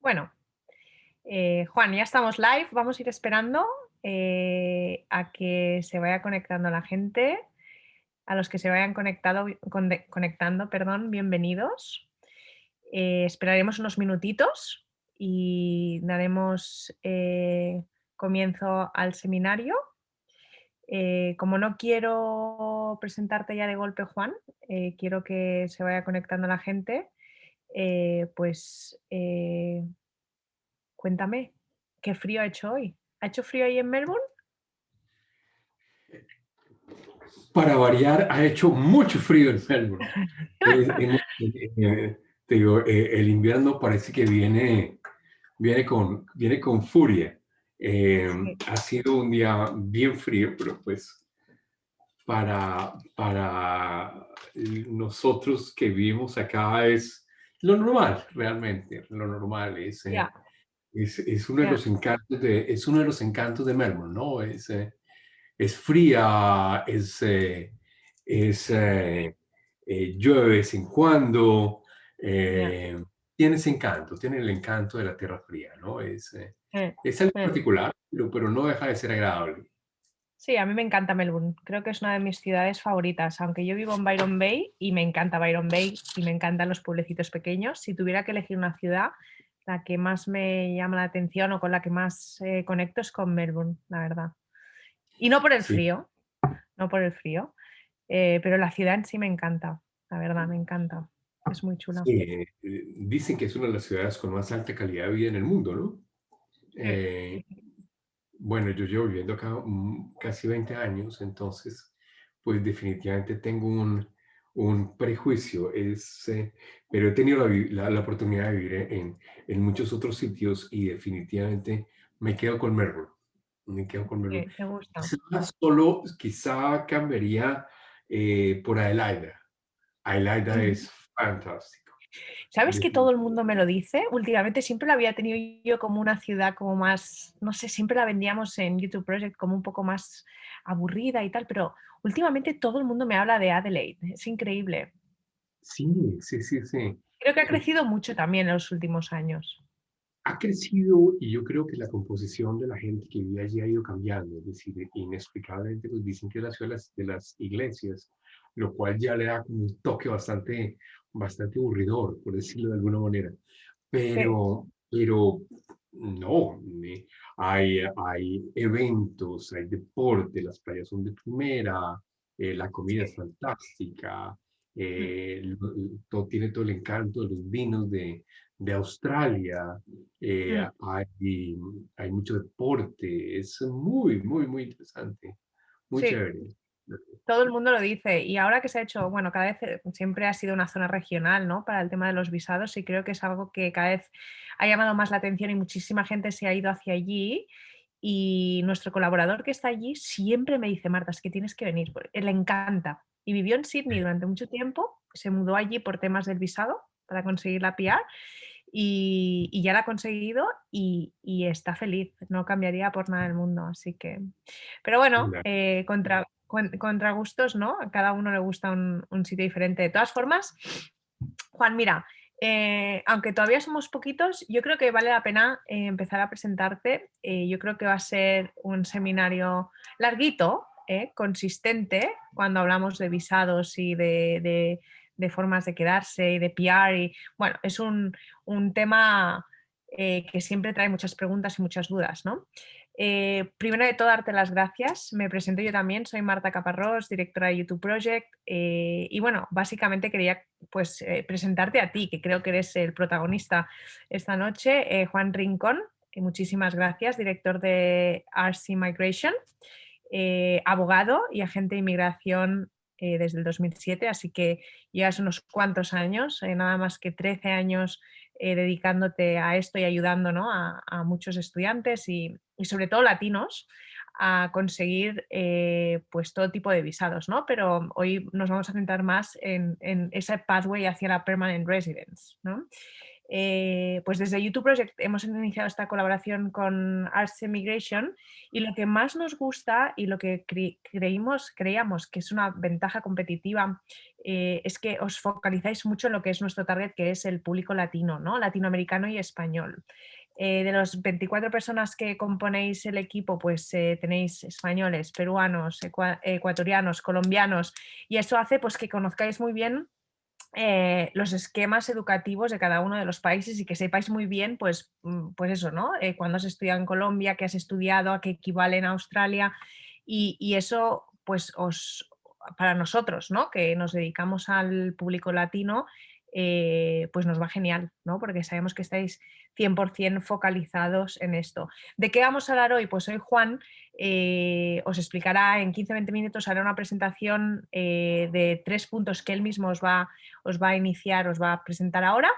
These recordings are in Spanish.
Bueno, eh, Juan, ya estamos live, vamos a ir esperando eh, a que se vaya conectando la gente. A los que se vayan conectado, conectando, perdón, bienvenidos. Eh, esperaremos unos minutitos y daremos comienzo al seminario. como no quiero presentarte ya de golpe, Juan, quiero que se vaya conectando la gente. Pues Cuéntame, ¿qué frío ha hecho hoy? ¿Ha hecho frío ahí en Melbourne? Para variar, ha hecho mucho frío en Melbourne. Eh, te digo, eh, el invierno parece que viene, viene, con, viene con furia. Em, ha sido un día bien frío, pero pues para, para nosotros que vivimos acá es lo normal, realmente, lo normal es... Eh, es, es uno de los encantos de, es uno de los encantos de Melbourne, ¿no? Es, eh, es fría, es, eh, es eh, llueve de vez en cuando, tiene ese encanto, tiene el encanto de la tierra fría, ¿no? Es, es algo particular, pero, pero no deja de ser agradable. Sí, a mí me encanta Melbourne. Creo que es una de mis ciudades favoritas. Aunque yo vivo en Byron Bay y me encanta Byron Bay y me encantan los pueblecitos pequeños, si tuviera que elegir una ciudad, la que más me llama la atención o con la que más eh, conecto es con Melbourne, la verdad. Y no por el frío, no por el frío, eh, pero la ciudad en sí me encanta, la verdad, me encanta. Es muy chula. Eh, dicen que es una de las ciudades con más alta calidad de vida en el mundo, ¿no? Bueno, yo llevo viviendo acá casi 20 años, entonces, pues definitivamente tengo un, un prejuicio, es, eh, pero he tenido la, la, oportunidad de vivir en, en, muchos otros sitios y definitivamente me quedo con Melbourne. Me quedo con Melbourne. me gusta. Quizá solo, quizá cambiaría eh, por Adelaida. Adelaida es fantástico. ¿Sabes que todo el mundo me lo dice? Últimamente siempre la había tenido yo como una ciudad como más, no sé, siempre la vendíamos en YouTube Project como un poco más aburrida y tal, pero últimamente todo el mundo me habla de Adelaide, es increíble. Sí, sí, sí, sí. Creo que ha crecido mucho también en los últimos años. Ha crecido y yo creo que la composición de la gente que vive allí ha ido cambiando, es decir, inexplicablemente pues dicen que la ciudad de las, iglesias, lo cual ya le da un toque bastante, bastante aburridor, por decirlo de alguna manera. Pero, pero no, hay, hay eventos, hay deporte, las playas son de primera, eh, la comida es fantástica, eh, todo, tiene todo el encanto de los vinos de, de Australia, eh, hay, hay mucho deporte, es muy, muy, muy interesante, muy chévere. Todo el mundo lo dice. Y ahora que se ha hecho, bueno, cada vez eh, siempre ha sido una zona regional, ¿no? Para el tema de los visados y creo que es algo que cada vez ha llamado más la atención y muchísima gente se ha ido hacia allí. Y nuestro colaborador que está allí siempre me dice, Marta, es que tienes que venir, le encanta. Y vivió en Sydney durante mucho tiempo, se mudó allí por temas del visado para conseguir la PR y, ya la ha conseguido y, está feliz, no cambiaría por nada del mundo, así que... Pero bueno, eh, contra, contra gustos, ¿no? A cada uno le gusta un, sitio diferente. De todas formas, Juan, mira, eh, aunque todavía somos poquitos, yo creo que vale la pena eh, empezar a presentarte. Eh, yo creo que va a ser un seminario larguito, consistente, cuando hablamos de visados y de, formas de quedarse y de PR. Y, bueno, es un, un tema que siempre trae muchas preguntas y muchas dudas, ¿no? Eh, primero de todo, darte las gracias. Me presento yo también, soy Marta Caparrós, directora de YouTube Project. Eh, y bueno, básicamente quería pues, eh, presentarte a ti, que creo que eres el protagonista esta noche, Juan Rincón. muchísimas gracias, director de RC Migration, abogado y agente de inmigración desde el 2007, así que llevas unos cuantos años, nada más que 13 años eh, dedicándote a esto y ayudando a, muchos estudiantes y, sobre todo latinos a conseguir eh, pues todo tipo de visados, ¿no? pero hoy nos vamos a centrar más en, ese pathway hacia la permanent residence. Eh, pues desde YouTube Project hemos iniciado esta colaboración con Arts Immigration y lo que más nos gusta y lo que creímos, creíamos que es una ventaja competitiva eh, es que os focalizáis mucho en lo que es nuestro target, que es el público latino, ¿no? latinoamericano y español. Eh, de los 24 personas que componéis el equipo, pues tenéis españoles, peruanos, ecuatorianos, colombianos, y eso hace pues, que conozcáis muy bien eh, los esquemas educativos de cada uno de los países y que sepáis muy bien, pues, mm, pues eso, ¿no? Eh, cuando has estudiado en Colombia, qué has estudiado, a qué equivale en Australia y, eso, pues, os, para nosotros, ¿no? Que nos dedicamos al público latino, eh, pues nos va genial, ¿no? Porque sabemos que estáis 100% focalizados en esto. ¿De qué vamos a hablar hoy? Pues hoy Juan eh, os explicará en 15-20 minutos, hará una presentación eh, de tres puntos que él mismo os va, os va a iniciar, os va a presentar ahora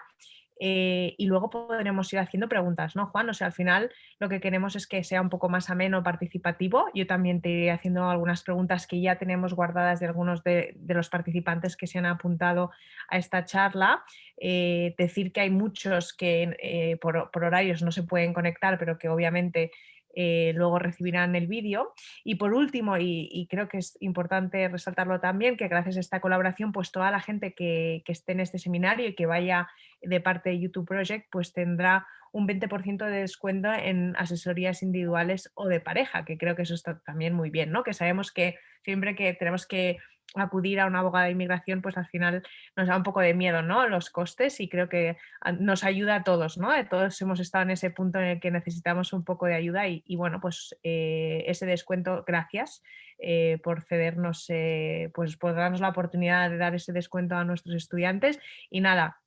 eh, y luego podremos ir haciendo preguntas, ¿no, Juan? O sea, al final lo que queremos es que sea un poco más ameno, participativo. Yo también te iré haciendo algunas preguntas que ya tenemos guardadas de algunos de, los participantes que se han apuntado a esta charla. Decir que hay muchos que por horarios no se pueden conectar, pero que obviamente eh, luego recibirán el vídeo. Y por último, y, creo que es importante resaltarlo también, que gracias a esta colaboración, pues toda la gente que, esté en este seminario y que vaya de parte de YouTube Project, pues tendrá un 20% de descuento en asesorías individuales o de pareja, que creo que eso está también muy bien, ¿no? Que sabemos que siempre que tenemos que acudir a una abogada de inmigración, pues al final nos da un poco de miedo, ¿no? Los costes y creo que nos ayuda a todos, ¿no? Todos hemos estado en ese punto en el que necesitamos un poco de ayuda y, bueno, pues eh, ese descuento, gracias eh, por cedernos, eh, pues por darnos la oportunidad de dar ese descuento a nuestros estudiantes. Y nada,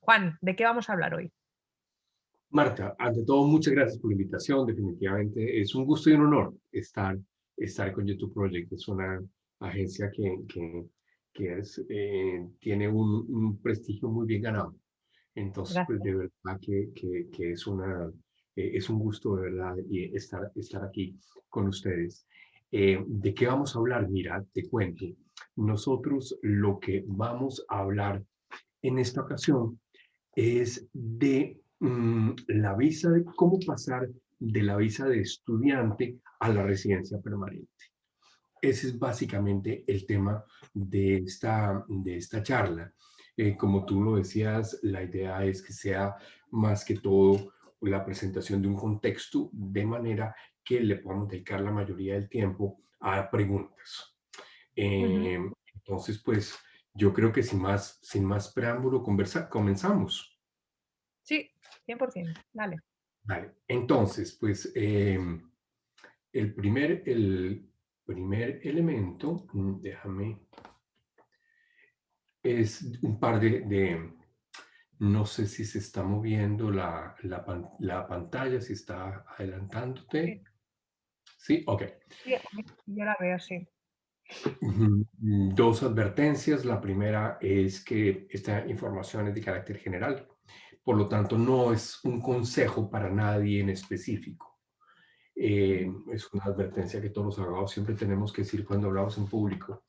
Juan, ¿de qué vamos a hablar hoy? Marta, ante todo, muchas gracias por la invitación. Definitivamente es un gusto y un honor estar, estar con YouTube Project. Es una agencia que, que, que es, eh, tiene un, un, prestigio muy bien ganado. Entonces, pues, de verdad que, que, que es, una, eh, es un gusto, de verdad, y estar, estar aquí con ustedes. Eh, ¿De qué vamos a hablar? Mira, te cuento. Nosotros lo que vamos a hablar en esta ocasión es de mm, la visa, de cómo pasar de la visa de estudiante a la residencia permanente. Ese es básicamente el tema de esta, de esta charla. Eh, como tú lo decías, la idea es que sea más que todo la presentación de un contexto de manera que le podamos dedicar la mayoría del tiempo a preguntas. Eh, entonces, pues, yo creo que sin más, sin más preámbulo, conversa, comenzamos. Sí, 100%. Dale. Vale. Entonces, pues, eh, el primer, el, primer elemento, mm, déjame, es un par de, no sé si se está moviendo la, la, pantalla, si está adelantándote. Sí, ok. Sí, yo la veo, sí. Dos advertencias. La primera es que esta información es de carácter general, por lo tanto no es un consejo para nadie en específico. Eh, es una advertencia que todos los abogados siempre tenemos que decir cuando hablamos en público.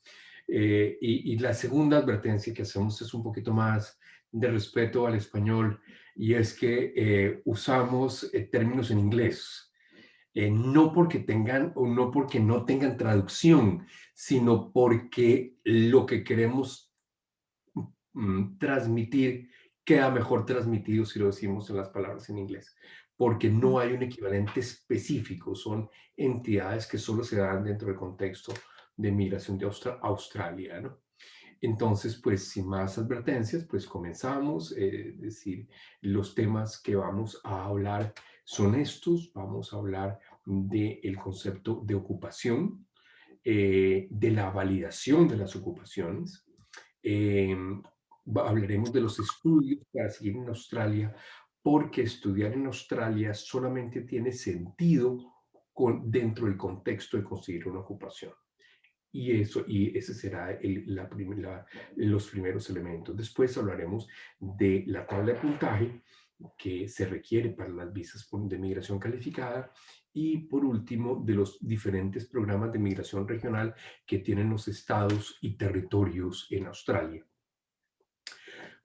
Eh, y, la segunda advertencia que hacemos es un poquito más de respeto al español y es que eh, usamos términos en inglés. no porque tengan o no porque no tengan traducción, sino porque lo que queremos mm, transmitir queda mejor transmitido si lo decimos en las palabras en inglés porque no hay un equivalente específico, son entidades que solo se dan dentro del contexto de migración de Australia, ¿no? Entonces, pues sin más advertencias, pues comenzamos, eh, es decir, los temas que vamos a hablar son estos, vamos a hablar del concepto de ocupación, eh, de la validación de las ocupaciones, eh, hablaremos de los estudios para seguir en Australia porque estudiar en Australia solamente tiene sentido con, dentro del contexto de conseguir una ocupación. Y, eso, y ese será el, la, los primeros elementos. Después hablaremos de la tabla de puntaje que se requiere para las visas de migración calificada y por último de los diferentes programas de migración regional que tienen los estados y territorios en Australia.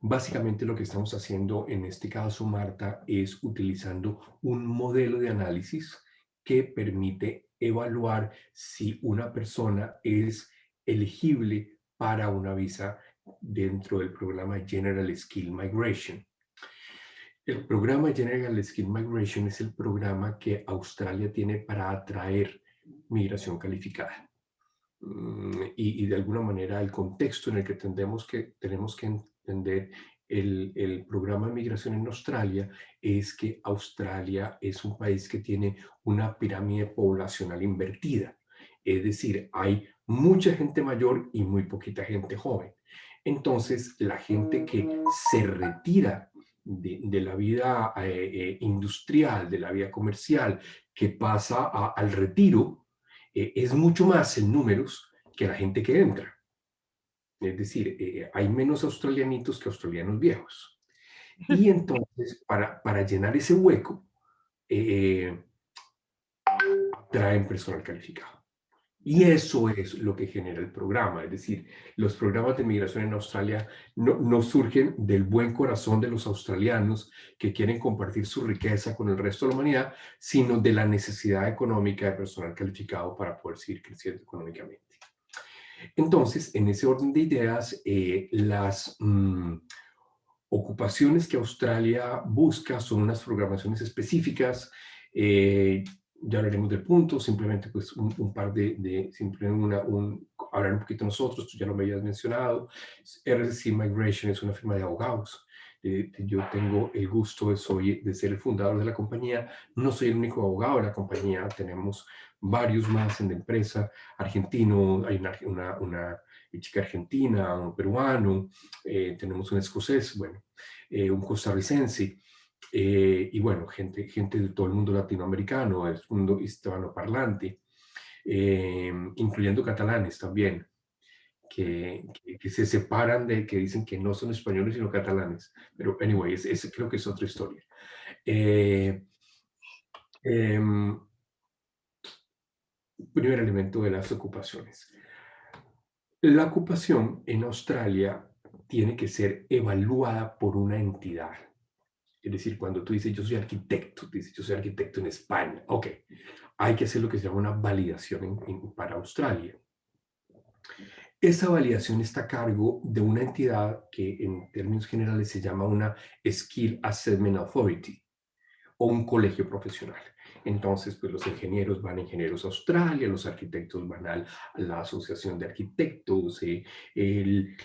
Básicamente lo que estamos haciendo en este caso, Marta, es utilizando un modelo de análisis que permite evaluar si una persona es elegible para una visa dentro del programa General Skill Migration. El programa General Skill Migration es el programa que Australia tiene para atraer migración calificada. Mm, y, de alguna manera el contexto en el que, tendemos que tenemos que entender el, programa de migración en Australia es que Australia es un país que tiene una pirámide poblacional invertida. Es decir, hay mucha gente mayor y muy poquita gente joven. Entonces, la gente que se retira de, la vida eh, eh, industrial, de la vida comercial, que pasa al retiro, eh, es mucho más en números que la gente que entra. Es decir, hay menos australianitos que australianos viejos. Y entonces, para, para llenar ese hueco, traen personal calificado. Y eso es lo que genera el programa. Es decir, los programas de migración en Australia no, surgen del buen corazón de los australianos que quieren compartir su riqueza con el resto de la humanidad, sino de la necesidad económica de personal calificado para poder seguir creciendo económicamente. Entonces, en ese orden de ideas, eh, las mm, ocupaciones que Australia busca son unas programaciones específicas. Eh, ya hablaremos del punto, simplemente pues un, par de, de simplemente una, un, hablar un poquito nosotros, tú ya lo me habías mencionado, RSC Migration es una firma de abogados, eh, yo tengo el gusto de, soy, de ser el fundador de la compañía, no soy el único abogado de la compañía, tenemos varios más en la empresa, argentino, hay una, una, una chica argentina, un peruano, eh, tenemos un escocés, bueno, eh, un costarricense, eh, y bueno, gente, gente de todo el mundo latinoamericano, el mundo hispanoparlante, eh, incluyendo catalanes también, que, que, se separan de, que dicen que no son españoles sino catalanes. Pero, anyway, ese, creo que es otra historia. Eh, em, primer elemento de las ocupaciones. La ocupación en Australia tiene que ser evaluada por una entidad es decir, cuando tú dices yo soy arquitecto, dices yo soy arquitecto en España, ok, hay que hacer lo que se llama una validación para Australia. Esa validación está a cargo de una entidad que en términos generales se llama una Skill Assessment Authority o un colegio profesional. Entonces, pues los ingenieros van a Ingenieros Australia, los arquitectos van a, la Asociación de Arquitectos, eh,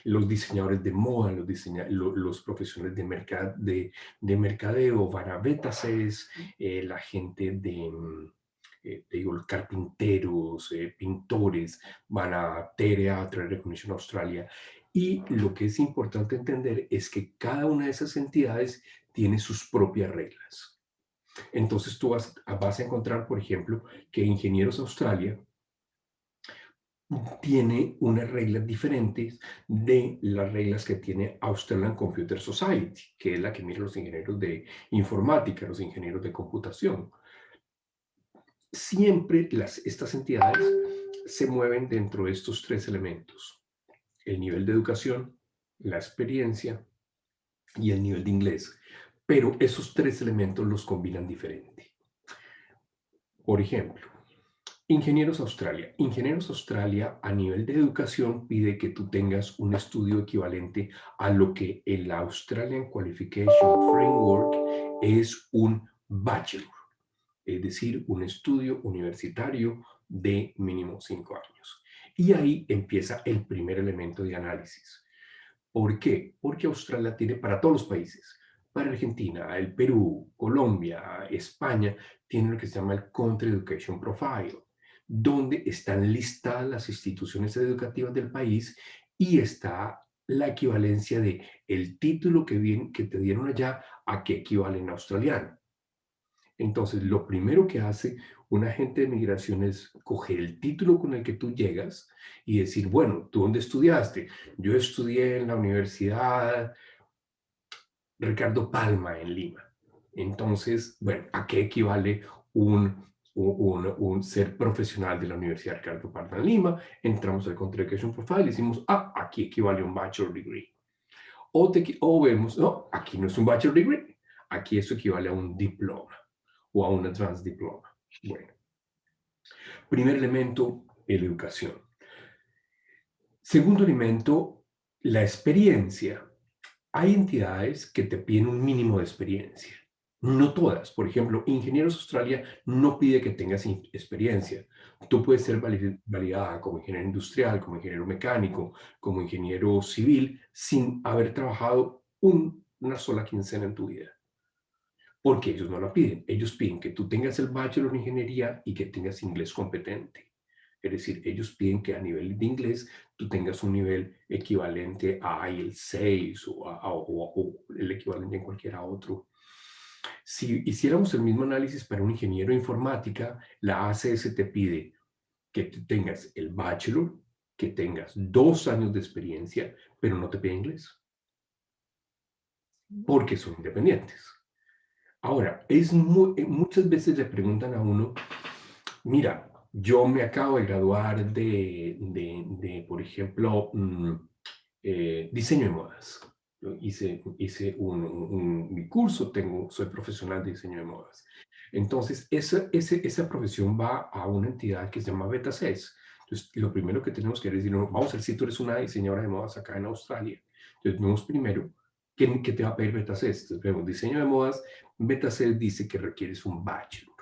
los diseñadores de moda, los, los profesionales de, de, mercadeo van a Betases, eh, la gente de, eh, digo, carpinteros, pintores, van a TEREA, Trade Recognition Australia. Y lo que es importante entender es que cada una de esas entidades tiene sus propias reglas. Entonces tú vas, a encontrar, por ejemplo, que Ingenieros Australia tiene unas reglas diferentes de las reglas que tiene Australian Computer Society, que es la que mira los ingenieros de informática, los ingenieros de computación. Siempre las, estas entidades se mueven dentro de estos tres elementos. El nivel de educación, la experiencia y el nivel de inglés pero esos tres elementos los combinan diferente. Por ejemplo, Ingenieros Australia. Ingenieros Australia a nivel de educación pide que tú tengas un estudio equivalente a lo que el Australian Qualification Framework es un bachelor, es decir, un estudio universitario de mínimo cinco años. Y ahí empieza el primer elemento de análisis. ¿Por qué? Porque Australia tiene para todos los países para Argentina, el Perú, Colombia, España, tienen lo que se llama el Country Education Profile, donde están listadas las instituciones educativas del país y está la equivalencia de el título que, que te dieron allá a qué equivale en australiano. Entonces, lo primero que hace un agente de migración es coger el título con el que tú llegas y decir, bueno, ¿tú dónde estudiaste? Yo estudié en la universidad Ricardo Palma en Lima. Entonces, bueno, ¿a qué equivale un, un, ser profesional de la Universidad Ricardo Palma en Lima? Entramos al Contradiction Profile y decimos, ah, aquí equivale un Bachelor Degree. O, te, o vemos, no, aquí no es un bachelor degree, aquí eso equivale a un diploma o a un advanced diploma. Bueno, primer elemento, la educación. Segundo elemento, la experiencia. Hay entidades que te piden un mínimo de experiencia. No todas. Por ejemplo, Ingenieros Australia no pide que tengas experiencia. Tú puedes ser validada como ingeniero industrial, como ingeniero mecánico, como ingeniero civil, sin haber trabajado una sola quincena en tu vida. Porque ellos no la piden. Ellos piden que tú tengas el bachelor en ingeniería y que tengas inglés competente. Es decir, ellos piden que a nivel de inglés tú tengas un nivel equivalente a IELTS 6 o, o el equivalente en cualquier otro si hiciéramos el mismo análisis para un ingeniero de informática, la ACS te pide que tengas el bachelor, que tengas dos años de experiencia, pero no te pide inglés. Porque son independientes. Ahora, es eh, muchas veces le preguntan a uno, mira, yo me acabo de graduar de, por ejemplo, mm, eh, diseño de modas hice, hice un, mi curso, tengo, soy profesional de diseño de modas. Entonces, esa, ese, esa profesión va a una entidad que se llama Beta 6. Entonces, lo primero que tenemos que decir, vamos a ver si tú eres una diseñadora de modas acá en Australia. Entonces, vemos primero ¿qué, qué te va a pedir Beta 6. Entonces, vemos diseño de modas. Beta 6 dice que requieres un bachelor,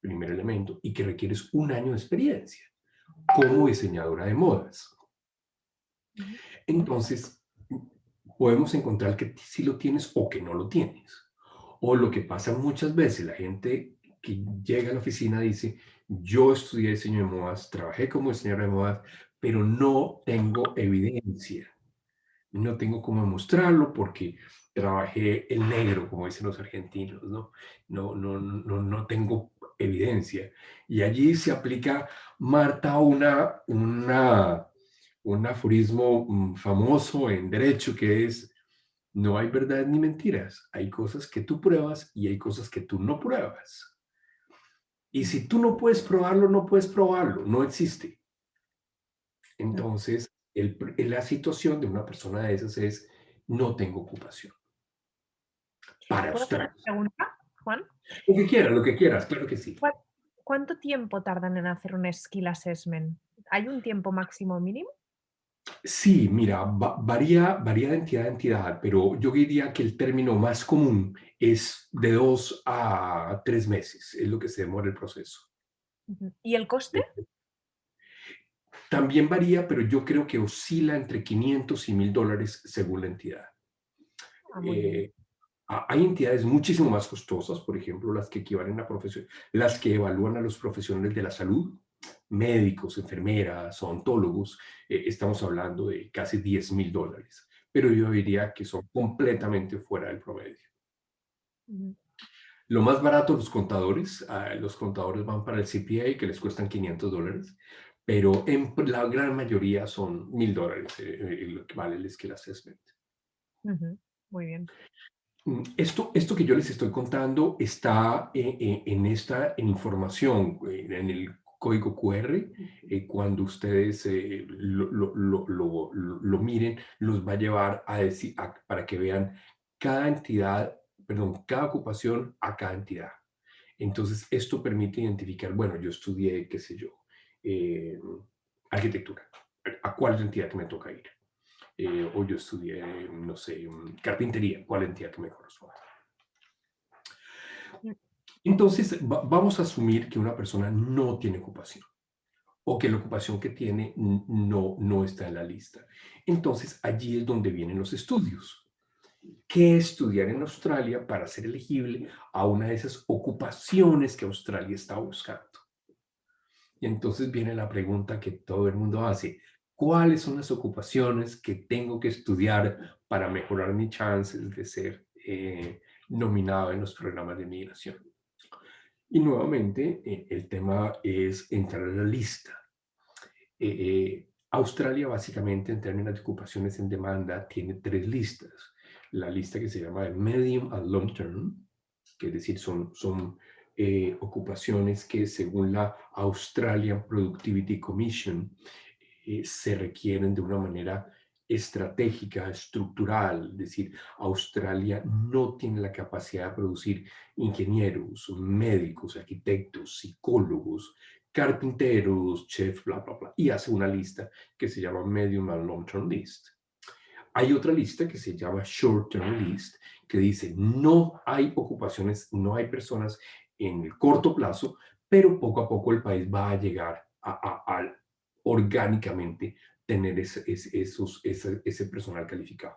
primer elemento, y que requieres un año de experiencia como diseñadora de modas. Entonces, podemos encontrar que sí lo tienes o que no lo tienes. O lo que pasa muchas veces, la gente que llega a la oficina dice, yo estudié diseño de modas, trabajé como diseñador de modas, pero no tengo evidencia. No tengo cómo mostrarlo porque trabajé el negro, como dicen los argentinos, ¿no? No, no, no, no tengo evidencia. Y allí se aplica, Marta, una, una un aforismo mm, famoso en derecho que es no hay verdad ni mentiras. Hay cosas que tú pruebas y hay cosas que tú no pruebas. Y si tú no puedes probarlo, no puedes probarlo. No existe. Entonces, el, la situación de una persona de esas es no tengo ocupación. Para usted. pregunta, Juan? Lo que quieras, lo que quieras, claro que sí. ¿Cuánto tiempo tardan en hacer un skill assessment? ¿Hay un tiempo máximo mínimo? Sí, mira, varía, varía de entidad a entidad, pero yo diría que el término más común es de dos a tres meses, es lo que se demora el proceso. ¿Y el coste? También varía, pero yo creo que oscila entre 500 y 1000 dólares según la entidad. Ah, eh, hay entidades muchísimo más costosas, por ejemplo, las que equivalen a profesión, las que evalúan a los profesionales de la salud, médicos, enfermeras, ontólogos, eh, estamos hablando de casi 10 mil dólares. Pero yo diría que son completamente fuera del promedio. Lo más barato, los contadores. Ah, los contadores van para el CPA, que les cuestan 500 dólares. Pero en la gran mayoría son mil dólares eh, eh, lo que vale el skill assessment. Muy bien. Mm, esto, esto que yo les estoy contando está en, esta en información, en el código QR, eh, cuando ustedes eh, lo, lo, lo, lo, miren, los va a llevar a decir, para que vean cada entidad, perdón, cada ocupación a cada entidad. Entonces, esto permite identificar, bueno, yo estudié, qué sé yo, eh, arquitectura, ¿a cuál entidad que me toca ir? o yo estudié, no sé, carpintería, ¿cuál entidad que me corresponde? Entonces, vamos a asumir que una persona no tiene ocupación o que la ocupación que tiene no, no está en la lista. Entonces, allí es donde vienen los estudios. ¿Qué estudiar en Australia para ser elegible a una de esas ocupaciones que Australia está buscando? Y entonces viene la pregunta que todo el mundo hace. ¿Cuáles son las ocupaciones que tengo que estudiar para mejorar mis chances de ser eh, nominado en los programas de migración? Y nuevamente, eh, el tema es entrar a la lista. Eh, Australia, básicamente, en términos de ocupaciones en demanda, tiene tres listas. La lista que se llama de Medium and Long Term, que es decir, son, son ocupaciones que según la Australian Productivity Commission se requieren de una manera estratégica, estructural, es decir, Australia no tiene la capacidad de producir ingenieros, médicos, arquitectos, psicólogos, carpinteros, chefs, bla, bla, bla, y hace una lista que se llama Medium and Long Term List. Hay otra lista que se llama Short Term List, que dice no hay ocupaciones, no hay personas en el corto plazo, pero poco a poco el país va a llegar a, a orgánicamente tener ese, esos, ese, personal calificado.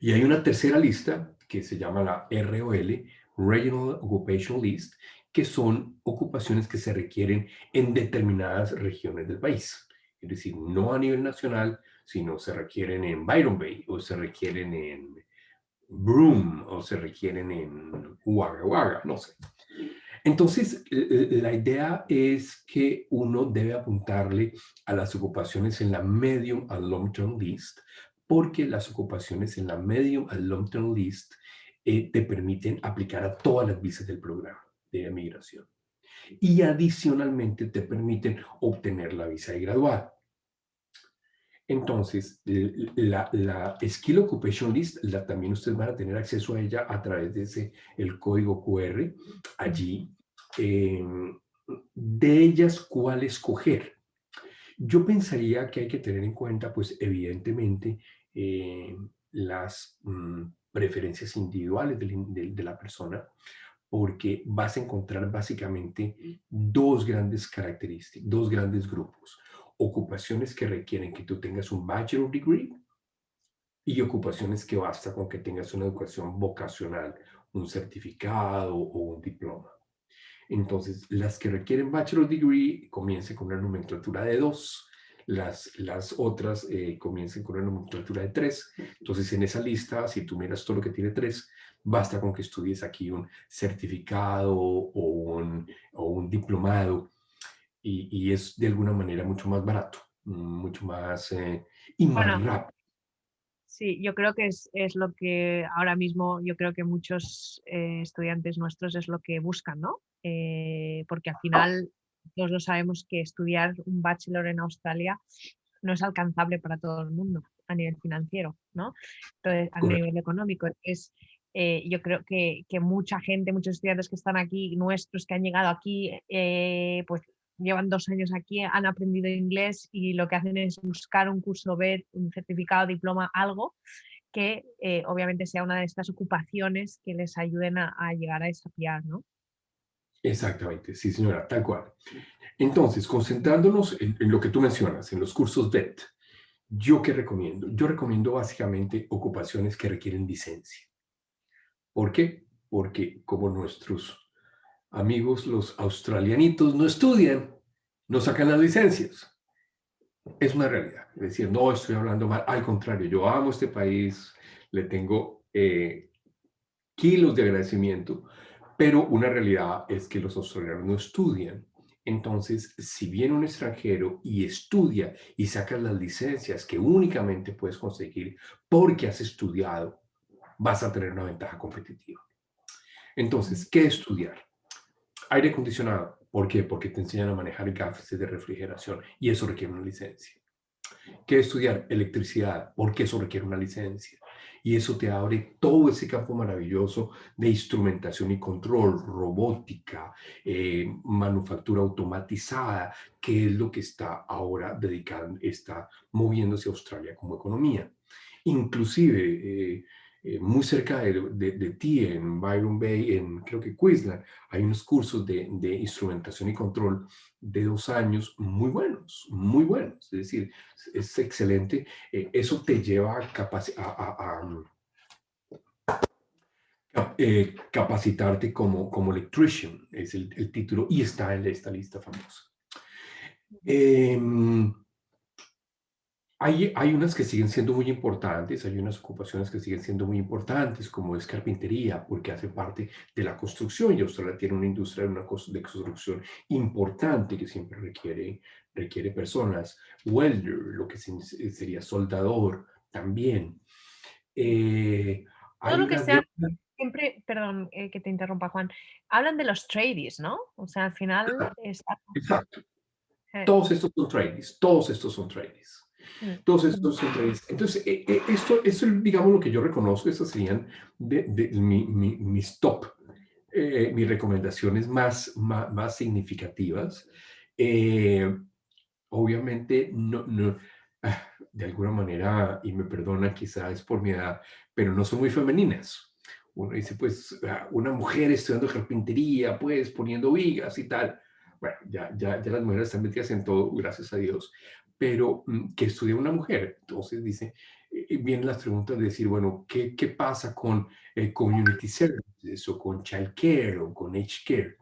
Y hay una tercera lista que se llama la ROL, Regional Occupation List, que son ocupaciones que se requieren en determinadas regiones del país. Es decir, no a nivel nacional, sino se requieren en Byron Bay, o se requieren en Broome, o se requieren en Wagga Wagga, no sé. Entonces, la idea es que uno debe apuntarle a las ocupaciones en la medium and long term list, porque las ocupaciones en la medium and long term list eh, te permiten aplicar a todas las visas del programa de migración. Y adicionalmente te permiten obtener la visa de graduado. Entonces, la, la, Skill Occupation List, la, también ustedes van a tener acceso a ella a través de ese, el código QR. Allí Em, de ellas, ¿cuál escoger? Yo pensaría que hay que tener en cuenta, pues evidentemente, eh, las mm, preferencias individuales de, la persona, porque vas a encontrar básicamente dos grandes características, dos grandes grupos. Ocupaciones que requieren que tú tengas un bachelor degree y ocupaciones que basta con que tengas una educación vocacional, un certificado o un diploma. Entonces, las que requieren Bachelor Degree comiencen con una nomenclatura de 2, las, las otras eh, comiencen con una nomenclatura de 3. Entonces, en esa lista, si tú miras todo lo que tiene 3, basta con que estudies aquí un certificado o un, o un diplomado y, y, es de alguna manera mucho más barato, mucho más eh, y más rápido. Sí, yo creo que es, es, lo que ahora mismo, yo creo que muchos eh, estudiantes nuestros es lo que buscan, ¿no? Eh, porque al final todos lo sabemos que estudiar un bachelor en Australia no es alcanzable para todo el mundo a nivel financiero, ¿no? Entonces, a nivel económico. Es, eh, yo creo que, que, mucha gente, muchos estudiantes que están aquí, nuestros que han llegado aquí, eh, pues llevan dos años aquí, han aprendido inglés y lo que hacen es buscar un curso B, un certificado, diploma, algo que obviamente sea una de estas ocupaciones que les ayuden a, a llegar a esa PR, ¿no? Exactamente, sí señora, tal cual. Entonces, concentrándonos en, lo que tú mencionas, en los cursos DET, ¿yo qué recomiendo? Yo recomiendo básicamente ocupaciones que requieren licencia. ¿Por qué? Porque como nuestros amigos los australianitos no estudian, no sacan las licencias. Es una realidad. Es decir, no estoy hablando mal, al contrario, yo amo este país, le tengo eh, kilos de agradecimiento, pero una realidad es que los australianos no estudian. Entonces, si viene un extranjero y estudia y saca las licencias que únicamente puedes conseguir porque has estudiado, vas a tener una ventaja competitiva. Entonces, ¿qué estudiar? Aire acondicionado. ¿Por qué? Porque te enseñan a manejar gafas de refrigeración y eso requiere una licencia. ¿Qué estudiar? Electricidad. porque eso requiere una licencia y eso te abre todo ese campo maravilloso de instrumentación y control, robótica, eh, manufactura automatizada, que es lo que está ahora dedicando, está moviéndose Australia como economía. Inclusive, eh, eh, muy cerca de, ti, en Byron Bay, en creo que Queensland, hay unos cursos de, instrumentación y control de dos años muy buenos, muy buenos. Es decir, es excelente. Eh, eso te lleva a, eh, capacitarte como, como electrician, es el, título, y está en esta lista famosa. Hay, hay, unas que siguen siendo muy importantes, hay unas ocupaciones que siguen siendo muy importantes, como es carpintería, porque hace parte de la construcción y Australia tiene una industria de, una de construcción importante que siempre requiere, requiere personas. Welder, lo que sería soldador, también. Eh, Todo lo que sea, siempre, perdón eh, que te interrumpa Juan, hablan de los tradies, ¿no? O sea, al final... Exacto. Exacto. Todos estos son tradies, todos estos son tradies. Mm, Entonces, ujú. entonces, esto, esto es, digamos, lo que yo reconozco, estas serían de, de mi- mi- mis top, eh, mis recomendaciones más, más, más significativas. Eh, obviamente, no, no, ah, de alguna manera, y me perdonan quizás por mi edad, pero no son muy femeninas. Uno dice, pues, ah, una mujer estudiando carpintería, pues, poniendo vigas y tal. Bueno, ya, ya, ya las mujeres están metidas en todo, gracias a Dios. Pero, mm, ¿qué estudia una mujer? Entonces, dice, eh, vienen las preguntas de decir, bueno, ¿qué, qué pasa con eh, community services o con child care o con age care?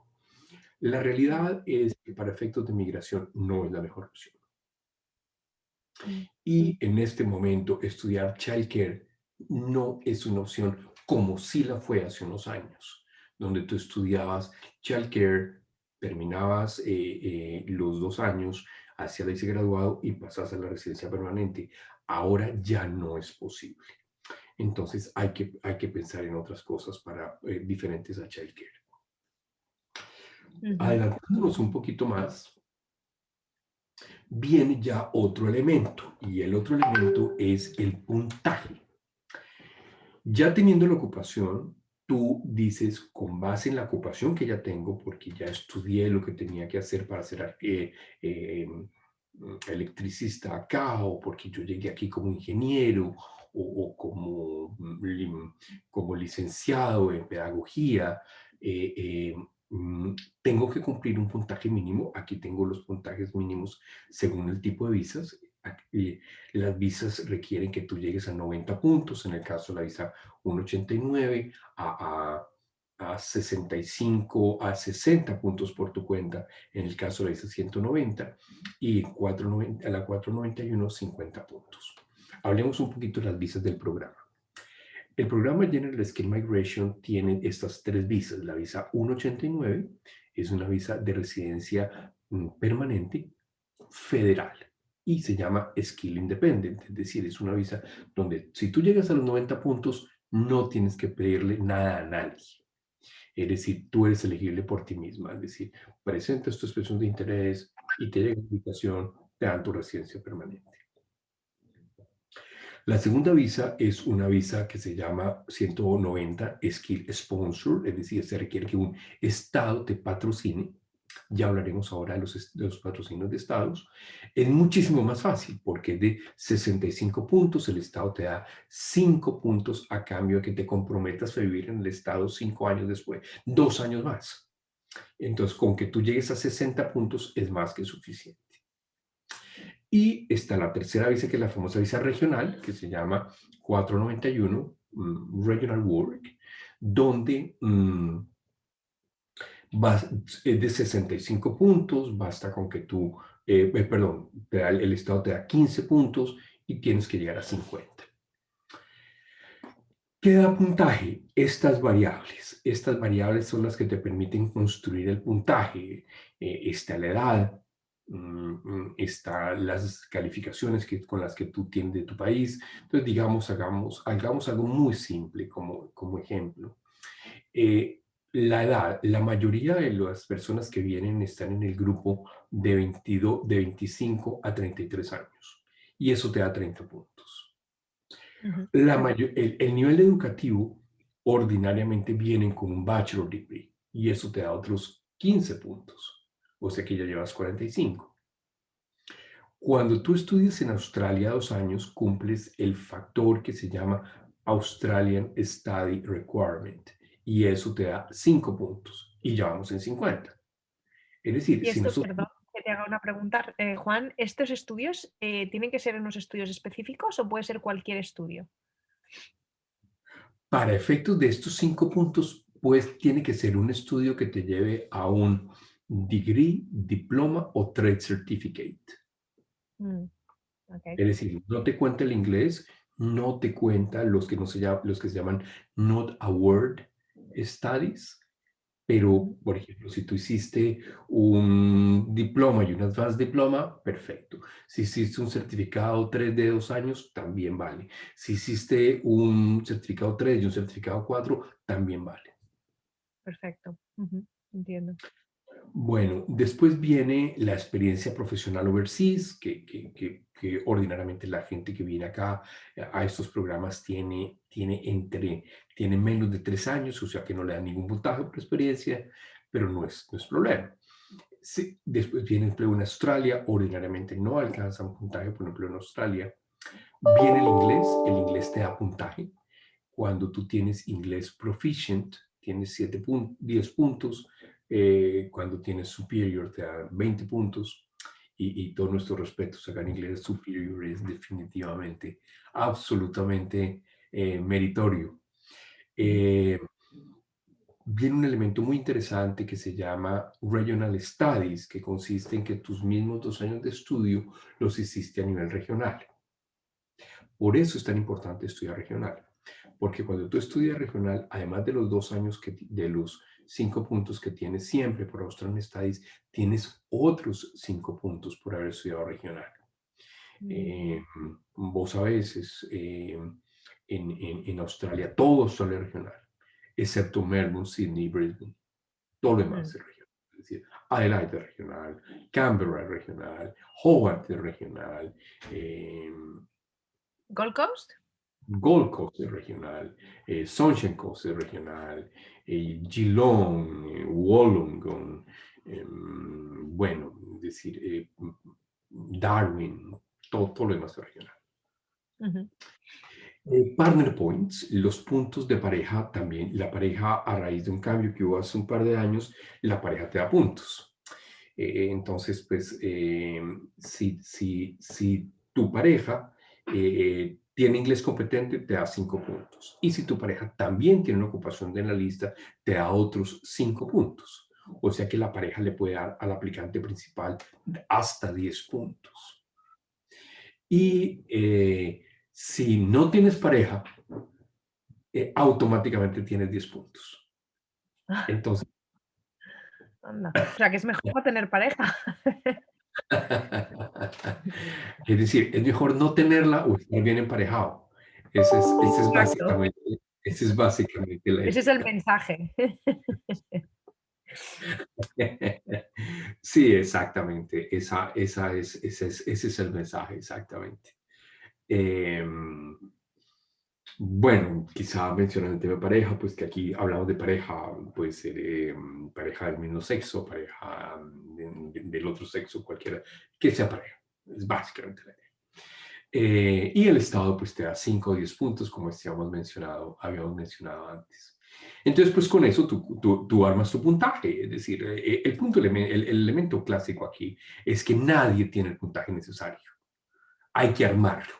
La realidad es que para efectos de migración no es la mejor opción. mm, Y en este momento estudiar childcare no es una opción como sí la fue hace unos años, donde tú estudiabas childcare, terminabas eh, eh, los dos años hacia el graduado y pasas a la residencia permanente. Ahora ya no es posible. Entonces hay que, hay que pensar en otras cosas para, eh, diferentes a childcare. Adelantándonos un poquito más, viene ya otro elemento y el otro elemento es el puntaje. Ya teniendo la ocupación, tú dices, con base en la ocupación que ya tengo, porque ya estudié lo que tenía que hacer para ser eh, eh, electricista acá, o porque yo llegué aquí como ingeniero, o, como, mm, como licenciado en pedagogía, eh, mm, tengo que cumplir un puntaje mínimo. Aquí tengo los puntajes mínimos según el tipo de visas. Aquí, las visas requieren que tú llegues a 90 puntos, en el caso de la visa 189, a, a, a 65, a 60 puntos por tu cuenta, en el caso de la visa 190, y 490, a la 491, 50 puntos. Hablemos un poquito de las visas del programa. El programa General Skill Migration tiene estas tres visas. La visa 189 es una visa de residencia mm, permanente federal y se llama Skill Independent, es decir, es una visa donde si tú llegas a los 90 puntos, no tienes que pedirle nada a nadie. Es decir, tú eres elegible por ti misma, es decir, presentas tu expresión de interés y te llega la invitación, te dan tu residencia permanente. La segunda visa es una visa que se llama 190 Skill Sponsor, es decir, se requiere que un estado te patrocine. Ya hablaremos ahora de los, de los patrocinios de estados. Es muchísimo más fácil porque es de 65 puntos, el estado te da 5 puntos a cambio de que te comprometas a vivir en el estado 5 años después, dos años más. Entonces, con que tú llegues a 60 puntos es más que suficiente. Y está la tercera visa, que es la famosa visa regional, que se llama 491 um, mm, Regional Work, donde vas, es de 65 puntos, basta con que tú, eh, eh, perdón, el Estado te da 15 puntos y tienes que llegar a 50. ¿Qué da puntaje? Estas variables. Estas variables son las que te permiten construir el puntaje. Eh, está la edad, Mm, están las calificaciones que, con las que tú tienes de tu país. Entonces, digamos, hagamos, hagamos algo muy simple como, como ejemplo. Eh, la edad, la mayoría de las personas que vienen están en el grupo de, 22, de 25 a 33 años. Y eso te da 30 puntos. Uh -huh. la mayor, el, el nivel educativo ordinariamente vienen con un bachelor degree y eso te da otros 15 puntos o sea que ya llevas 45. Cuando tú estudias en Australia dos años, cumples el factor que se llama Australian Study Requirement y eso te da 5 puntos y ya vamos en 50. Es decir, esto, si nosotros... Perdón, que te haga una pregunta, eh, Juan, ¿estos estudios eh, tienen que ser unos estudios específicos o puede ser cualquier estudio? Para efectos de estos 5 puntos, pues tiene que ser un estudio que te lleve a un degree, diploma o trade certificate. Mm, okay. Es decir, no te cuenta el inglés, no te cuenta los que, no se, llaman, los que se llaman not award studies, pero, por ejemplo, si tú hiciste un diploma y un advanced diploma, perfecto. Si hiciste un certificado 3 de dos años, también vale. Si hiciste un certificado 3 y un certificado 4, también vale. Perfecto. Uh -huh. Entiendo. Bueno, después viene la experiencia profesional overseas, que, que, que, que, ordinariamente la gente que viene acá a estos programas tiene, tiene, entre, tiene menos de tres años, o sea que no le dan ningún puntaje por experiencia, pero no es, no es problema. Sí, después viene empleo en Australia, ordinariamente no alcanza un puntaje por empleo en Australia. Viene el inglés, el inglés te da puntaje. Cuando tú tienes inglés proficient, tienes 7 10 puntos, eh, cuando tienes superior te da 20 puntos y, y todo nuestro respeto, sacar inglés superior es definitivamente, absolutamente eh, meritorio. Eh, viene un elemento muy interesante que se llama Regional Studies, que consiste en que tus mismos dos años de estudio los hiciste a nivel regional. Por eso es tan importante estudiar regional, porque cuando tú estudias regional, además de los dos años que, de los cinco puntos que tienes siempre por Australian Studies, tienes otros cinco puntos por haber estudiado regional. Mm. Eh, vos a veces eh, en, en, Australia todo Australia regional, excepto Melbourne, Sydney, Brisbane. Todo lo demás mm. es regional. Es decir, Adelaide es regional, Canberra es regional, Hobart es regional. Eh, ¿Gold Coast? Gold Coast es regional, eh, Sunshine Coast es regional, Geelong, eh, Wollongong, em, bueno, es decir, eh, Darwin, todo, todo, lo demás regional. partner points, los puntos de pareja también, la pareja a raíz de un cambio que hubo hace un par de años, la pareja te da puntos. entonces, pues, si, si, si tu pareja tiene inglés competente, te da cinco puntos. Y si tu pareja también tiene una ocupación de la lista, te da otros cinco puntos. O sea que la pareja le puede dar al aplicante principal hasta 10 puntos. Y eh, si no tienes pareja, eh, automáticamente tienes 10 puntos. Entonces... O sea que es mejor tener pareja. es decir, es mejor no tenerla o estar bien emparejado. Ese es, ese es básicamente, ese es básicamente la Ese es el mensaje. Sí, exactamente. Esa, esa es, ese, es, ese es el mensaje, exactamente. Eh, bueno, quizá mencionando el tema de pareja, pues que aquí hablamos de pareja, puede ser eh, pareja del mismo sexo, pareja del otro sexo, cualquiera, que sea pareja. Es básicamente la idea. Eh, y el Estado pues te da 5 o 10 puntos, como habíamos mencionado, habíamos mencionado antes. Entonces, pues con eso tú, tú, tú armas tu puntaje. Es decir, eh, el, punto, el, el elemento clásico aquí es que nadie tiene el puntaje necesario. Hay que armarlo.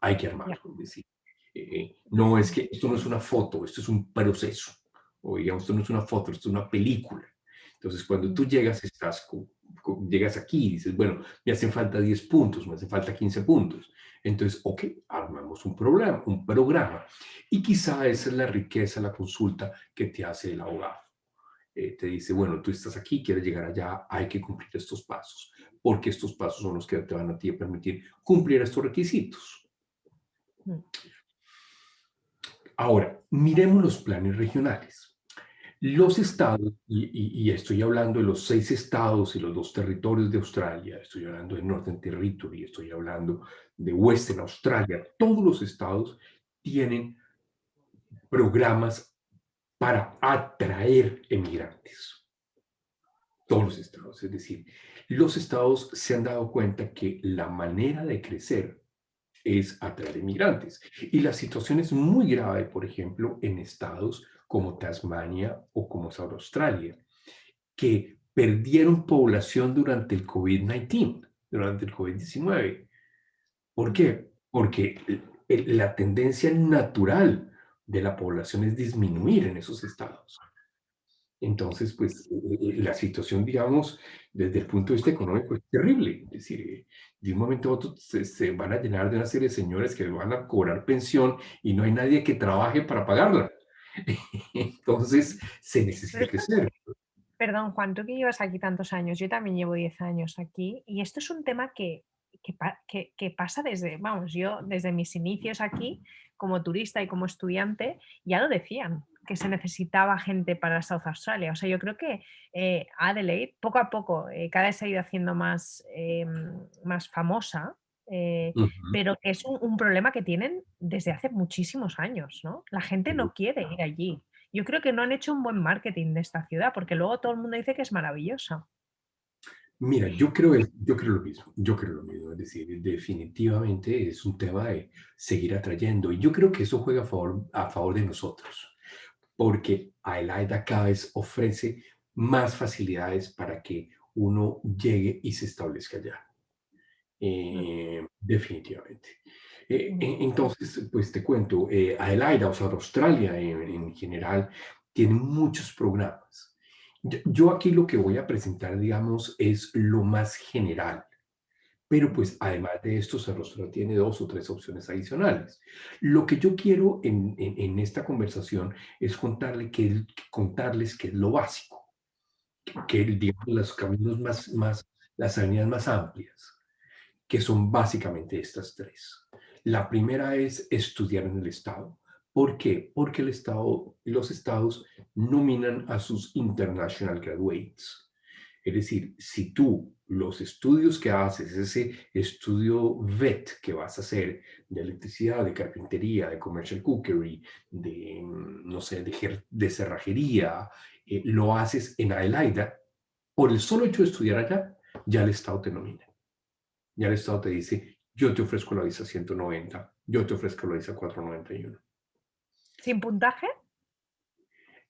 Hay que armarlo. Es decir, eh, no es que esto no es una foto, esto es un proceso. O digamos, esto no es una foto, esto es una película. Entonces, cuando tú llegas, estás, llegas aquí y dices, bueno, me hacen falta 10 puntos, me hacen falta 15 puntos. Entonces, ok, armamos un programa, un programa. Y quizá esa es la riqueza, la consulta que te hace el abogado. Eh, te dice, bueno, tú estás aquí, quieres llegar allá, hay que cumplir estos pasos, porque estos pasos son los que te van a ti a permitir cumplir estos requisitos. Mm. Ahora, miremos los planes regionales. Los estados, y, estoy hablando de los seis estados y los dos territorios de Australia, estoy hablando de Northern Territory, estoy hablando de Western Australia, todos los estados tienen programas para atraer emigrantes. Todos los estados, es decir, los estados se han dado cuenta que la manera de crecer es atraer inmigrantes. Y la situación es muy grave, por ejemplo, en estados como Tasmania o como South Australia, que perdieron población durante el COVID-19, durante el COVID-19. ¿Por qué? Porque la tendencia natural de la población es disminuir en esos estados. Entonces, pues eh, eh, la situación, digamos, desde el punto de vista económico es terrible. Es decir, de un momento a otro se, van a llenar de una serie de señores que van a cobrar pensión y no hay nadie que trabaje para pagarla. Entonces, se necesita crecer. Perdón, Juan, tú que llevas aquí tantos años, yo también llevo 10 años aquí, y esto es un tema que, que, que, pasa desde, vamos, yo desde mis inicios aquí, como turista y como estudiante, ya lo decían, que se necesitaba gente para South Australia. O sea, yo creo que eh, Adelaide, poco a poco, eh, cada vez se ha ido haciendo más, em, más famosa, eh, pero que es un, problema que tienen desde hace muchísimos años, ¿no? La gente no quiere ir allí. Yo creo que no han hecho un buen marketing de esta ciudad, porque luego todo el mundo dice que es maravillosa. Mira, yo creo, yo creo lo mismo, yo creo lo mismo, es decir, definitivamente es un tema de seguir atrayendo y yo creo que eso juega a favor, a favor de nosotros, porque Adelaida cada vez ofrece más facilidades para que uno llegue y se establezca allá. Eh, definitivamente. Eh, entonces, pues te cuento, eh, Adelaida, o sea, Australia en general, tiene muchos programas yo aquí lo que voy a presentar, digamos, es lo más general. Pero pues además de esto, Cerrostro tiene dos o tres opciones adicionales. Lo que yo quiero en, esta conversación es contarle que, contarles qué es lo básico, que digamos los caminos más, más, las avenidas más amplias, que son básicamente estas tres. La primera es estudiar en el Estado. ¿Por qué? Porque el Estado, los estados nominan a sus international graduates. Es decir, si tú los estudios que haces, ese estudio VET que vas a hacer de electricidad, de carpintería, de commercial cookery, de, no sé, de, cerrajería, eh, lo haces en Adelaida, por el solo hecho de estudiar allá, ya el Estado te nomina. Ya el Estado te dice, yo te ofrezco la visa 190, yo te ofrezco la visa 491. ¿Sin puntaje?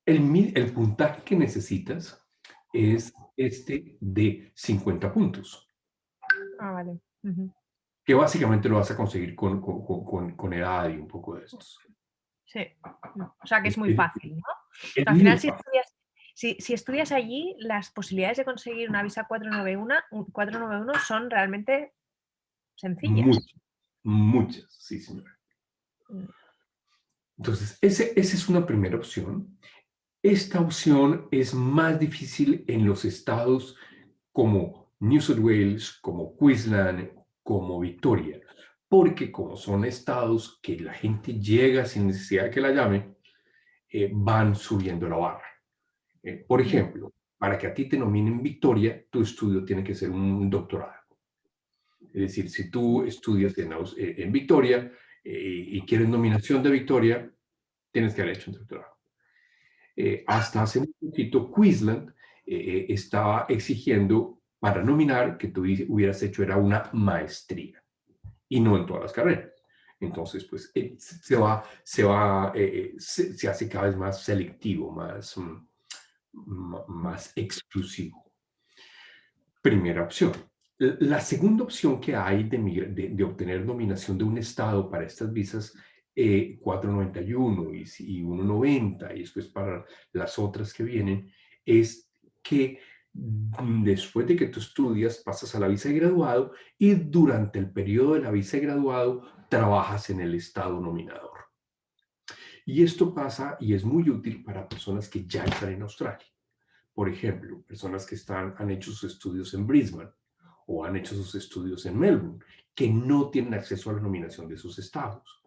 El, el puntaje que necesitas es este de 50 puntos. Ah, vale. Que básicamente lo vas a conseguir con, con, con, edad y un poco de estos. Sí. O sea que es muy fácil, ¿no? al final, si estudias, si, si estudias, allí, las posibilidades de conseguir una visa 491, 491 son realmente sencillas. Muchas, muchas, sí, señora. Mm. Entonces, ese, esa es una primera opción. Esta opción es más difícil en los estados como New South Wales, como Queensland, como Victoria, porque como son estados que la gente llega sin necesidad de que la llame, eh, van subiendo la barra. Eh, por ejemplo, para que a ti te nominen Victoria, tu estudio tiene que ser un doctorado. Es decir, si tú estudias en, eh, en Victoria, eh, y quieres nominación de victoria, tienes que haber hecho un doctorado. Eh, hasta hace un poquito, Queensland eh, estaba exigiendo para nominar que tú hubieras hecho era una maestría y no en todas las carreras. Entonces, pues se va, se va, se, hace cada vez más selectivo, más, mm, más exclusivo. Primera opción. La segunda opción que hay de, de, obtener nominación de un Estado para estas visas 491 eh, y, y 190 y después para las otras que vienen es que después de que tú estudias pasas a la visa de graduado y durante el periodo de la visa de graduado trabajas en el Estado nominador. Y esto pasa y es muy útil para personas que ya están en Australia. Por ejemplo, personas que están, han hecho sus estudios en Brisbane o han hecho sus estudios en Melbourne, que no tienen acceso a la nominación de sus estados.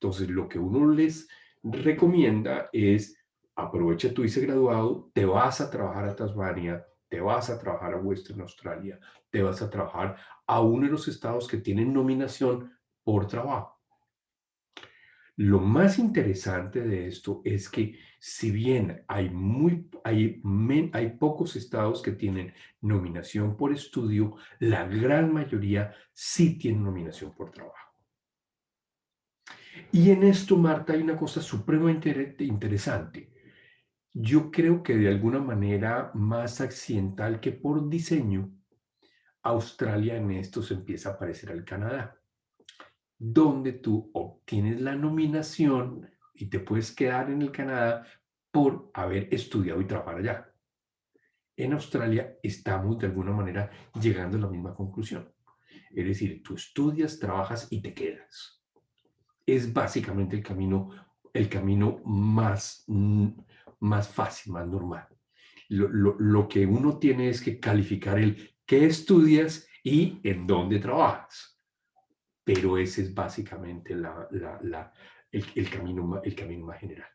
Entonces, lo que uno les recomienda es aprovecha tu vice graduado, te vas a trabajar a Tasmania, te vas a trabajar a Western Australia, te vas a trabajar a uno de los estados que tienen nominación por trabajo. Lo más interesante de esto es que si bien hay, muy, hay, hay pocos estados que tienen nominación por estudio, la gran mayoría sí tienen nominación por trabajo. Y en esto, Marta, hay una cosa supremamente interesante. Yo creo que de alguna manera más accidental que por diseño, Australia en esto se empieza a parecer al Canadá donde tú obtienes la nominación y te puedes quedar en el Canadá por haber estudiado y trabajado allá. En Australia estamos de alguna manera llegando a la misma conclusión. Es decir, tú estudias, trabajas y te quedas. Es básicamente el camino, el camino más, más fácil, más normal. Lo, lo que uno tiene es que calificar el qué estudias y en dónde trabajas pero ese es básicamente el, camino, el camino más general.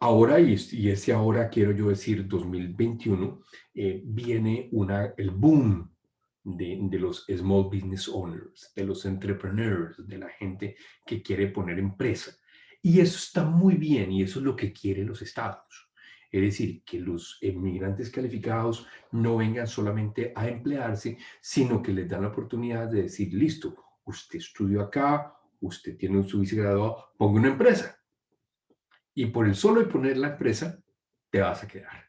Ahora, y ese ahora quiero yo decir 2021, eh, viene una, el boom de, los small business owners, de los entrepreneurs, de la gente que quiere poner empresa. Y eso está muy bien y eso es lo que quieren los estados. Es decir, que los inmigrantes calificados no vengan solamente a emplearse, sino que les dan la oportunidad de decir, listo, usted estudió acá, usted tiene un vicegraduado, ponga una empresa. Y por el solo de poner la empresa, te vas a quedar.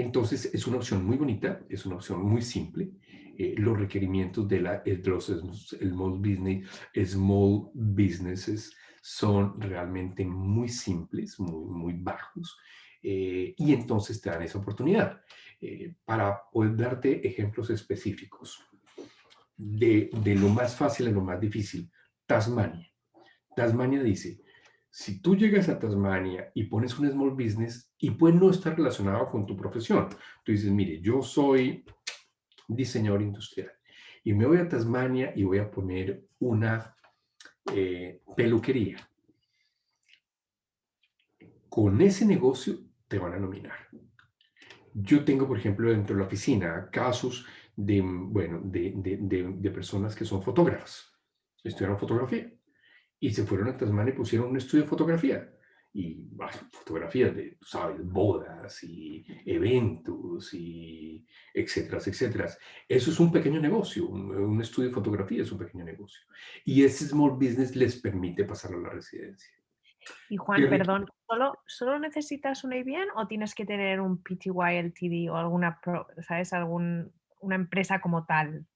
Entonces, es una opción muy bonita, es una opción muy simple. Eh, los requerimientos de, la, de los small, business, small businesses son realmente muy simples, muy, muy bajos. Eh, y entonces te dan esa oportunidad. Eh, para poder darte ejemplos específicos de, de lo más fácil a lo más difícil, Tasmania. Tasmania dice, si tú llegas a Tasmania y pones un small business y puede no estar relacionado con tu profesión, tú dices, mire, yo soy diseñador industrial y me voy a Tasmania y voy a poner una eh, peluquería. Con ese negocio te van a nominar. Yo tengo, por ejemplo, dentro de la oficina casos de, bueno, de, de, de personas que son fotógrafas, estudiaron fotografía y se fueron a Tasmania y pusieron un estudio de fotografía. Y fotografías de, ¿sabes? Bodas y eventos y etcétera, etcétera. Eso es un pequeño negocio, un, estudio de fotografía es un pequeño negocio. Y ese small business les permite pasar a la residencia. Y Juan, perdón, ¿solo, ¿solo necesitas un ABN o tienes que tener un PTY LTD o alguna, ¿sabes? Algún, una empresa como tal?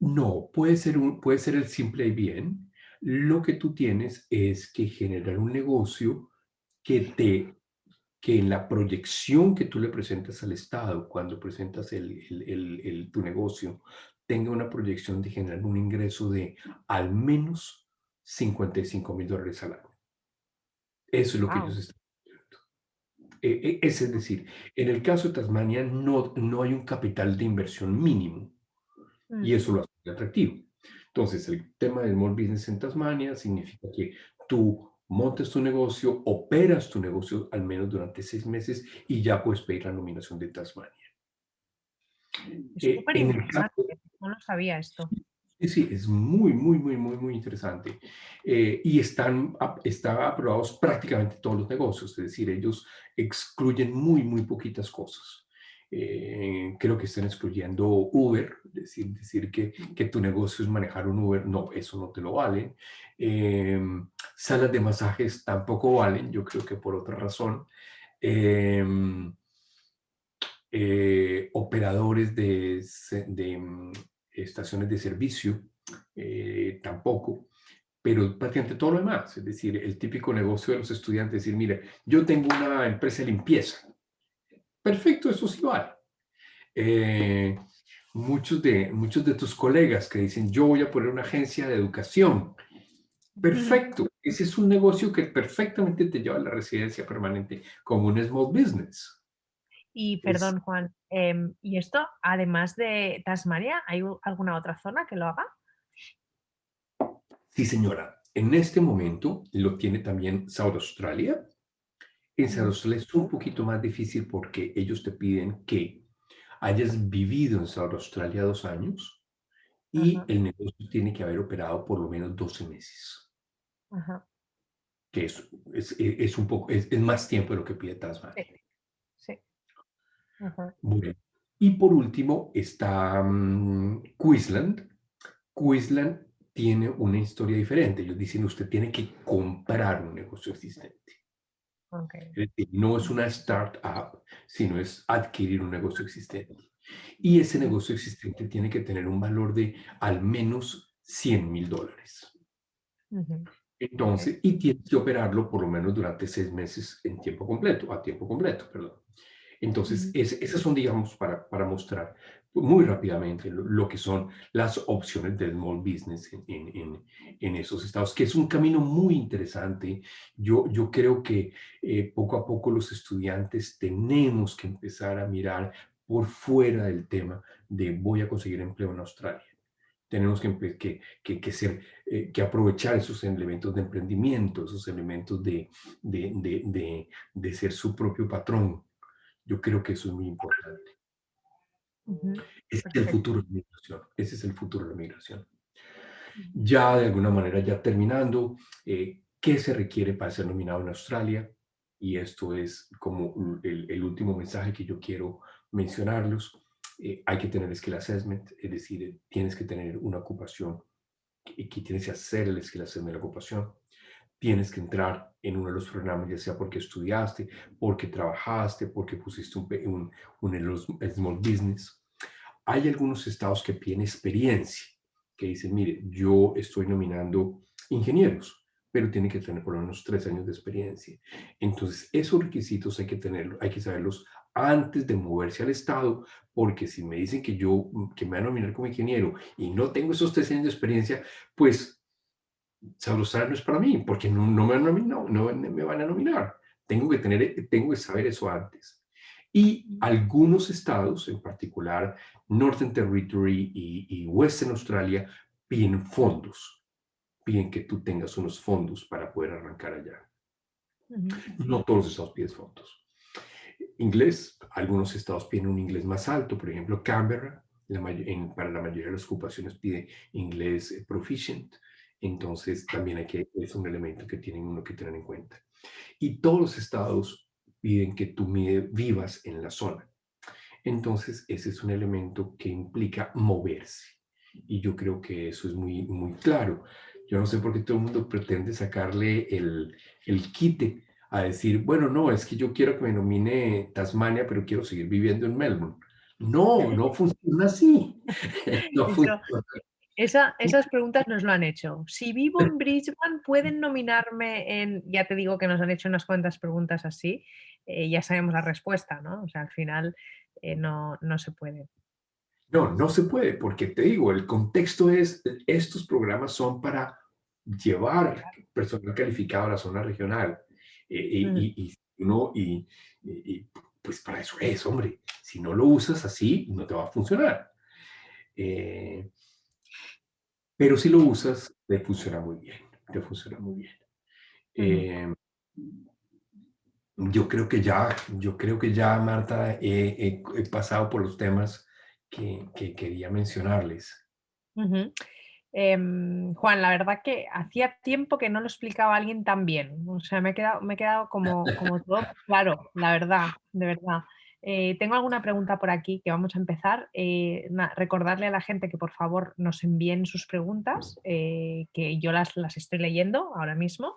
No, puede ser, un, puede ser el simple ABN. Lo que tú tienes es que generar un negocio que te que en la proyección que tú le presentas al Estado cuando presentas el, el, el, tu negocio tenga una proyección de generar un ingreso de al menos 55 mil dólares al año. Eso es lo que ellos están eh, eh, es decir, en el caso de Tasmania no, no hay un capital de inversión mínimo y mm. eso lo hace atractivo. Entonces, el tema del small business en Tasmania significa que tú montes tu negocio, operas tu negocio al menos durante seis meses y ya puedes pedir la nominación de Tasmania. Es eh, interesante, no lo sabía esto. Sí, sí, es muy, muy, muy, muy, muy interesante. Eh, y están, están aprobados prácticamente todos los negocios, es decir, ellos excluyen muy, muy poquitas cosas. Eh, creo que están excluyendo Uber, decir, decir que, que, tu negocio es manejar un Uber, no, eso no te lo valen. Em, salas de masajes tampoco valen, yo creo que por otra razón. Em, eh, operadores de, de, mm, estaciones de servicio eh, tampoco pero prácticamente todo lo demás, es decir, el típico negocio de los estudiantes, decir, mire, yo tengo una empresa de limpieza, Perfecto, eso sí vale. Eh, muchos, de, muchos de tus colegas que dicen, yo voy a poner una agencia de educación. Perfecto, ese es un negocio que perfectamente te lleva a la residencia permanente como un small business. Y perdón, Juan, em, ¿y esto, además de Tasmania, hay alguna otra zona que lo haga? Sí, señora. En este momento lo tiene también South Australia, en Australia es un poquito más difícil porque ellos te piden que hayas vivido en South Australia dos años y el negocio tiene que haber operado por lo menos 12 meses. Que es, es, es, un poco, es, más tiempo de lo que pide Tasmania. Sí. sí. Y por último está um, Queensland. Queensland tiene una historia diferente. Ellos dicen, usted tiene que comprar un negocio existente. No es una startup, sino es adquirir un negocio existente. Y ese negocio existente tiene que tener un valor de al menos 100 mil dólares. Entonces, y tienes que operarlo por lo menos durante seis meses en tiempo completo, a tiempo completo, perdón. Entonces, esas son, digamos, para, para mostrar muy rápidamente lo, que son las opciones del small business en, en, en, esos estados, que es un camino muy interesante. Yo, yo creo que eh, poco a poco los estudiantes tenemos que empezar a mirar por fuera del tema de voy a conseguir empleo en Australia. tenemos que, que, que, ser, eh, que aprovechar esos elementos de emprendimiento, esos elementos de, de, de, de, ser su propio patrón. Yo creo que eso es muy importante. Ese es el futuro de la migración. Ese es el futuro de la migración. Ya de alguna manera, ya terminando, eh, ¿qué se requiere para ser nominado en Australia? Y esto es como el, el último mensaje que yo quiero mencionarlos. Eh, hay que tener skill assessment, es decir, tienes que tener una ocupación y que tienes que hacer el skill assessment de la ocupación. Tienes que entrar en uno de los programas, ya sea porque estudiaste, porque trabajaste, porque pusiste un, un, small business. Hay algunos estados que piden experiencia, que dicen, mire, yo estoy nominando ingenieros, pero tienen que tener por lo menos tres años de experiencia. Entonces, esos requisitos hay que tenerlos, hay que saberlos antes de moverse al Estado, porque si me dicen que yo, que me van a nominar como ingeniero y no tengo esos tres años de experiencia, pues Sabrosar no es para mí, porque no, me, van no, no me van a nominar. Tengo que, tener, tengo que saber eso antes. Y algunos estados, en particular Northern Territory y, y Western Australia, piden fondos. Piden que tú tengas unos fondos para poder arrancar allá. No todos los estados piden fondos. Inglés, algunos estados piden un inglés más alto, por ejemplo, Canberra, para la mayoría de las ocupaciones pide inglés eh, proficient, entonces también hay que, es un elemento que tienen uno que tener en cuenta. Y todos los estados piden que tú vivas en la zona. Entonces, ese es un elemento que implica moverse. Y yo creo que eso es muy, muy claro. Yo no sé por qué todo el mundo pretende sacarle el, el quite a decir, bueno, no, es que yo quiero que me nomine Tasmania, pero quiero seguir viviendo en Melbourne. No, no funciona así. no funciona. Esa, esas preguntas nos lo han hecho. Si vivo en Brisbane, ¿pueden nominarme en...? Ya te digo que nos han hecho unas cuantas preguntas así. Eh, ya sabemos la respuesta, ¿no? O sea, al final eh, no, no se puede. No, no se puede, porque te digo, el contexto es, estos programas son para llevar personal calificado a la zona regional. Eh, mm. y, uno, y, pues para eso es, hombre. Si no lo usas así, no te va a funcionar. Eh, pero si lo usas, te funciona muy bien. Te funciona muy bien. Eh, yo creo que ya, yo creo que ya, Marta, he, pasado por los temas que, que quería mencionarles. Em, Juan, la verdad que hacía tiempo que no lo explicaba alguien tan bien. O sea, me he quedado, me he quedado como, como todo claro, la verdad, de verdad. Eh, tengo alguna pregunta por aquí que vamos a empezar. Eh, recordarle a la gente que por favor nos envíen sus preguntas, eh, que yo las, las estoy leyendo ahora mismo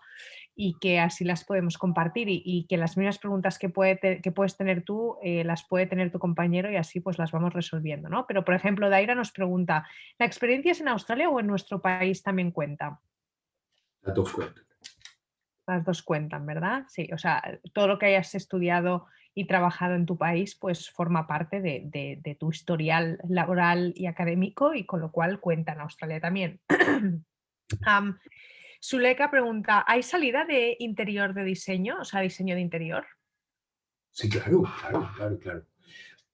y que así las podemos compartir y, que las mismas preguntas que, puede que puedes tener tú las puede tener tu compañero y así pues las vamos resolviendo. ¿no? Pero por ejemplo, Daira nos pregunta, ¿la experiencia es en Australia o en nuestro país también cuenta? Las dos cuentan. Las dos cuentan, ¿verdad? Sí, o sea, todo lo que hayas estudiado y trabajado en tu país, pues forma parte de, tu historial laboral y académico y con lo cual cuenta en Australia también. um, Suleika pregunta, ¿hay salida de interior de diseño, o sea, diseño de interior? Sí, claro, claro, claro, claro.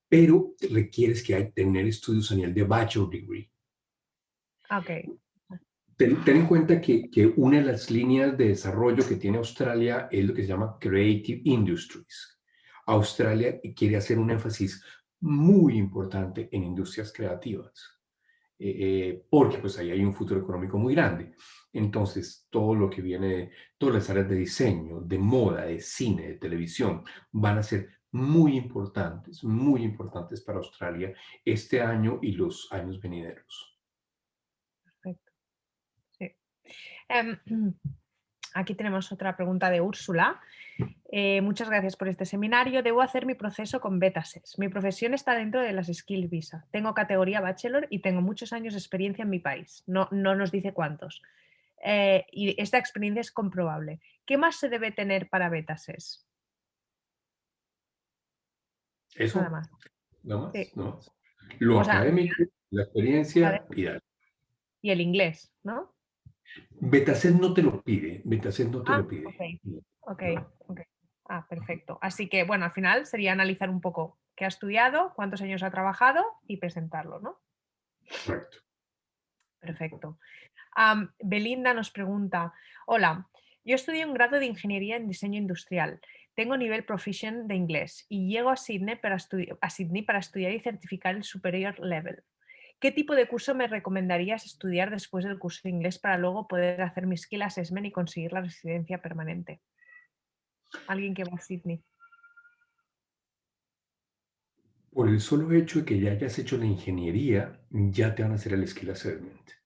Pero requieres que hay, tener estudios a nivel de bachelor degree. Ok. Ten, en cuenta que, que, una de las líneas de desarrollo que tiene Australia es lo que se llama Creative Industries. Australia quiere hacer un énfasis muy importante en industrias creativas, eh, eh, porque pues ahí hay un futuro económico muy grande. Entonces, todo lo que viene, todas las áreas de diseño, de moda, de cine, de televisión, van a ser muy importantes, muy importantes para Australia este año y los años venideros. Perfecto. Sí. Em, aquí tenemos otra pregunta de Úrsula. Eh, muchas gracias por este seminario. Debo hacer mi proceso con Betases. Mi profesión está dentro de las Skills Visa. Tengo categoría Bachelor y tengo muchos años de experiencia en mi país. No, no nos dice cuántos. Eh, y esta experiencia es comprobable. ¿Qué más se debe tener para Betases? Eso. Nada más. Nada más. Lo académico, la experiencia y Y el inglés, ¿no? Betases no te lo pide. Betases no te lo ah, pide. Ok, ok. Ah, perfecto. Así que, bueno, al final sería analizar un poco qué ha estudiado, cuántos años ha trabajado y presentarlo, ¿no? Correcto. Perfecto. Belinda nos pregunta, hola, yo estudio un grado de Ingeniería en Diseño Industrial. Tengo nivel proficient de inglés y llego a Sydney para, estudiar y certificar el Superior Level. ¿Qué tipo de curso me recomendarías estudiar después del curso de inglés para luego poder hacer mi skill assessment y conseguir la residencia permanente? Alguien que va a Sydney. Por el solo hecho de que ya hayas hecho la ingeniería, ya te van a hacer el skill assessment.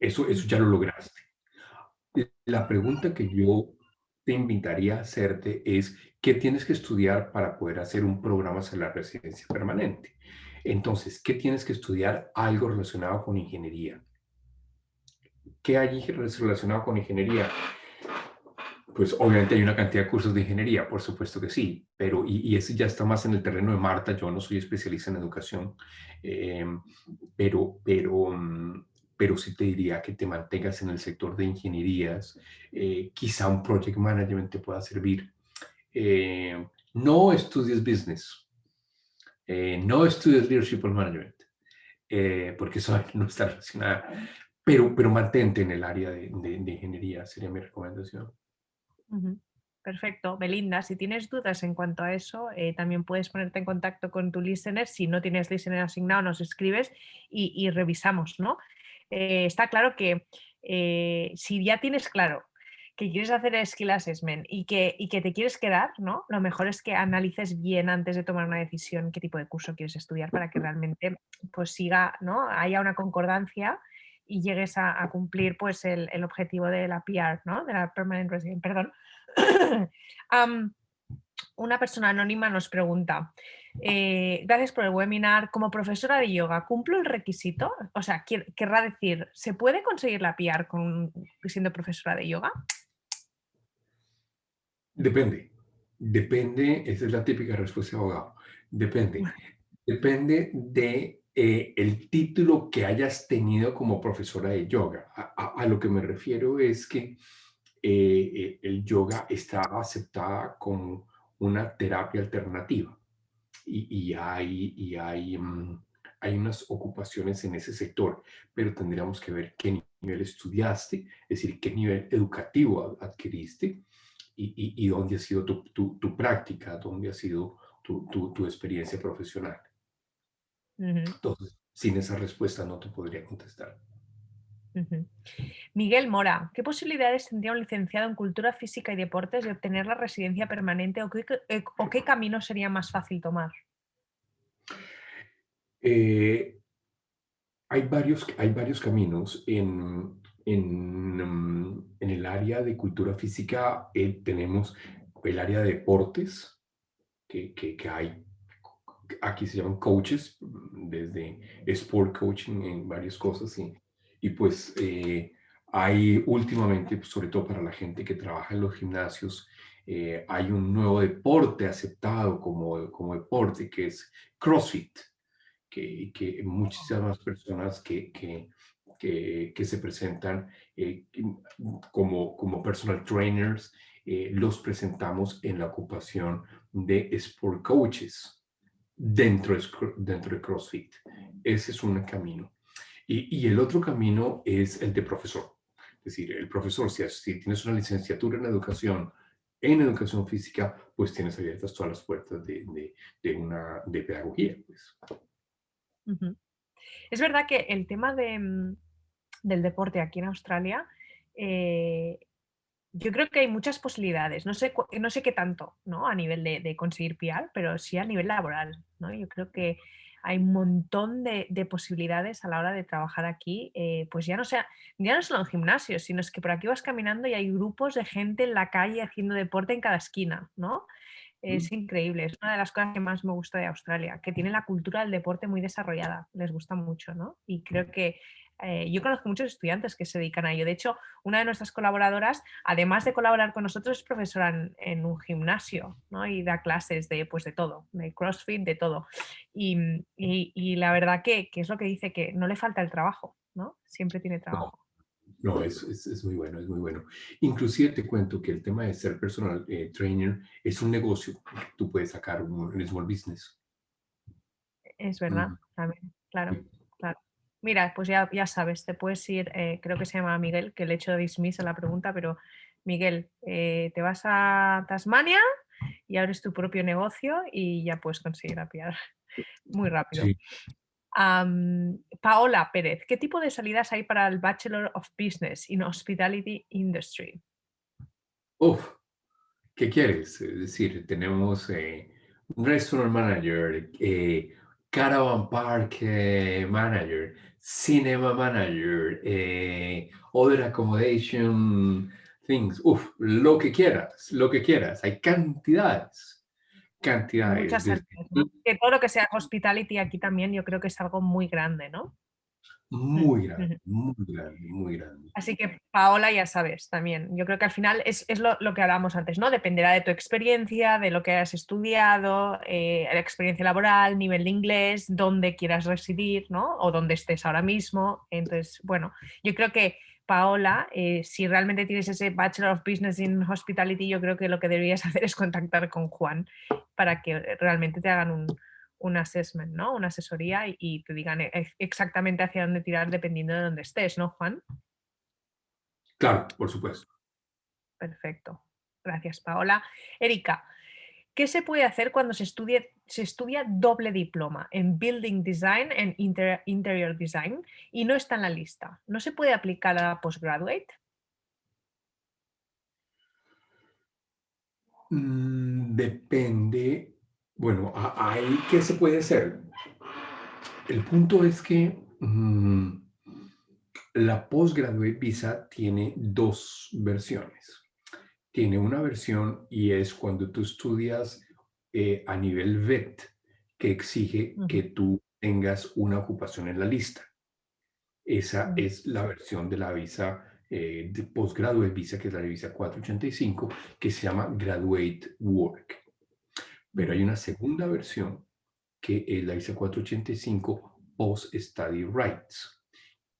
Eso, eso ya lo lograste. La pregunta que yo te invitaría a hacerte es, ¿qué tienes que estudiar para poder hacer un programa sobre la residencia permanente? Entonces, ¿qué tienes que estudiar? Algo relacionado con ingeniería. ¿Qué hay relacionado con ingeniería? Pues obviamente hay una cantidad de cursos de ingeniería, por supuesto que sí, pero y, y ese ya está más en el terreno de Marta, yo no soy especialista en educación, eh, pero, pero, mm, pero sí te diría que te mantengas en el sector de ingenierías, eh, quizá un project management te pueda servir. Eh, no estudies business, eh, no estudies Leadership or Management, porque eso no está relacionado, pero, pero mantente en el área de, ingeniería, sería mi recomendación. Perfecto. Belinda, si tienes dudas en cuanto a eso, también puedes ponerte en contacto con tu listener. Si no tienes listener asignado, nos escribes y, revisamos, ¿no? Está claro que si ya tienes claro que quieres hacer el skill assessment y que, y que te quieres quedar, ¿no? Lo mejor es que analices bien antes de tomar una decisión qué tipo de curso quieres estudiar para que realmente pues siga, ¿no? Haya una concordancia y llegues a, cumplir pues el, objetivo de la PR, ¿no? De la Permanent Resident, perdón. una persona anónima nos pregunta, eh, gracias por el webinar, como profesora de yoga, ¿cumplo el requisito? O sea, querrá decir, ¿se puede conseguir la PR con, siendo profesora de yoga? Depende. Depende, esa es la típica respuesta de abogado. Depende. Depende de eh, el título que hayas tenido como profesora de yoga. A, lo que me refiero es que eh, eh, el yoga está aceptada como una terapia alternativa y, hay, y hay, mm, hay unas ocupaciones en ese sector, pero tendríamos que ver qué nivel estudiaste, es decir, qué nivel educativo adquiriste y, dónde ha sido tu, práctica, dónde ha sido tu, experiencia profesional. Entonces, sin esa respuesta no te podría contestar. Miguel Mora, ¿qué posibilidades tendría un licenciado en Cultura Física y Deportes de obtener la residencia permanente o qué, eh, camino sería más fácil tomar? Eh, hay, varios, hay varios caminos. En, Mm, el área de cultura física eh, tenemos el área de deportes, que, que, hay, aquí se llaman coaches, desde sport coaching en varias cosas, y, y pues eh, hay últimamente, pues, sobre todo para la gente que trabaja en los gimnasios, eh, hay un nuevo deporte aceptado como, como deporte, que es CrossFit, que, que muchísimas personas que, que que, se presentan eh, como, como personal trainers, eh, los presentamos en la ocupación de sport coaches dentro de, dentro de CrossFit. Ese es un camino. Y, y, el otro camino es el de profesor. Es decir, el profesor, si, tienes una licenciatura en educación, en educación física, pues tienes abiertas todas las puertas de, una de pedagogía. Pues. Es verdad que el tema de, mm, del deporte aquí en Australia, eh, yo creo que hay muchas posibilidades. No sé, no sé qué tanto ¿no? a nivel de, conseguir PR, pero sí a nivel laboral. ¿no? Yo creo que hay un montón de, posibilidades a la hora de trabajar aquí, eh, pues ya no, sea, ya no solo en gimnasios, sino es que por aquí vas caminando y hay grupos de gente en la calle haciendo deporte en cada esquina, ¿no? Es mm. increíble, es una de las cosas que más me gusta de Australia, que tiene la cultura del deporte muy desarrollada, les gusta mucho, ¿no? Y creo que eh, yo conozco muchos estudiantes que se dedican a ello. De hecho, una de nuestras colaboradoras, además de colaborar con nosotros, es profesora en, un gimnasio ¿no? y da clases de, pues, de todo, de CrossFit, de todo. Y, y, la verdad que, que, es lo que dice, que no le falta el trabajo, ¿no? Siempre tiene trabajo. No, es, es, muy bueno, es muy bueno. Inclusive te cuento que el tema de ser personal eh, trainer es un negocio que tú puedes sacar, un, small business. Es verdad, también, claro, claro. Mira, pues ya, ya sabes, te puedes ir, eh, creo que se llama Miguel, que le he hecho dismiss a la pregunta, pero Miguel, eh, te vas a Tasmania y abres tu propio negocio y ya puedes conseguir apiar muy rápido. Sí. Paola Pérez, ¿qué tipo de salidas hay para el Bachelor of Business in Hospitality Industry? Uf, ¿qué quieres? Es decir, tenemos eh, un restaurant manager, eh, caravan park eh, manager, cinema manager, other accommodation things, uf, lo que quieras, lo que quieras, hay cantidades cantidades. Muchas Que todo lo que sea hospitality aquí también yo creo que es algo muy grande, ¿no? Muy grande, muy grande, muy grande. Así que Paola, ya sabes, también. Yo creo que al final es, lo, que hablábamos antes, ¿no? Dependerá de tu experiencia, de lo que hayas estudiado, eh, la experiencia laboral, nivel de inglés, dónde quieras residir, ¿no? O dónde estés ahora mismo. Entonces, bueno, yo creo que Paola, eh, si realmente tienes ese Bachelor of Business in Hospitality, yo creo que lo que deberías hacer es contactar con Juan para que realmente te hagan un, un assessment, ¿no? Una asesoría y, te digan e, exactamente hacia dónde tirar dependiendo de dónde estés, ¿no, Juan? Claro, por supuesto. Perfecto. Gracias, Paola. Erika, ¿qué se puede hacer cuando se, se estudia doble diploma en Building Design and Interior Design y no está en la lista? ¿No se puede aplicar a postgraduate? Mm, depende bueno, ahí, ¿qué se puede hacer? El punto es que mm, la Postgraduate Visa tiene dos versiones. Tiene una versión y es cuando tú estudias eh, a nivel VET, que exige que tú tengas una ocupación en la lista. Esa es la versión de la visa eh, de Postgraduate Visa, que es la visa 485, que se llama Graduate Work. Pero hay una segunda versión que es la ISA 485 Post Study Rights,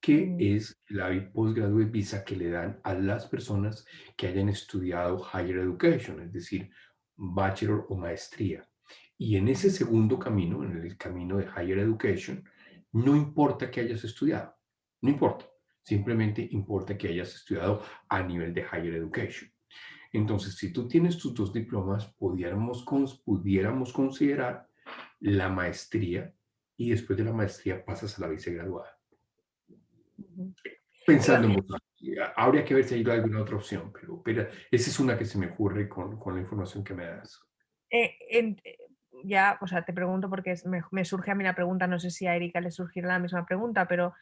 que mm. es la Postgraduate Visa que le dan a las personas que hayan estudiado Higher Education, es decir, Bachelor o Maestría. Y en ese segundo camino, en el camino de Higher Education, no importa que hayas estudiado, no importa, simplemente importa que hayas estudiado a nivel de Higher Education. Entonces, si tú tienes tus dos diplomas, pudiéramos, pudiéramos considerar la maestría y después de la maestría pasas a la vicegraduada. Pensando en vos, habría que ver si hay alguna otra opción, pero, pero esa es una que se me ocurre con, con la información que me das. Eh, eh, ya, o sea, te pregunto porque me, surge a mí la pregunta, no sé si a Erika le surgirá la misma pregunta, pero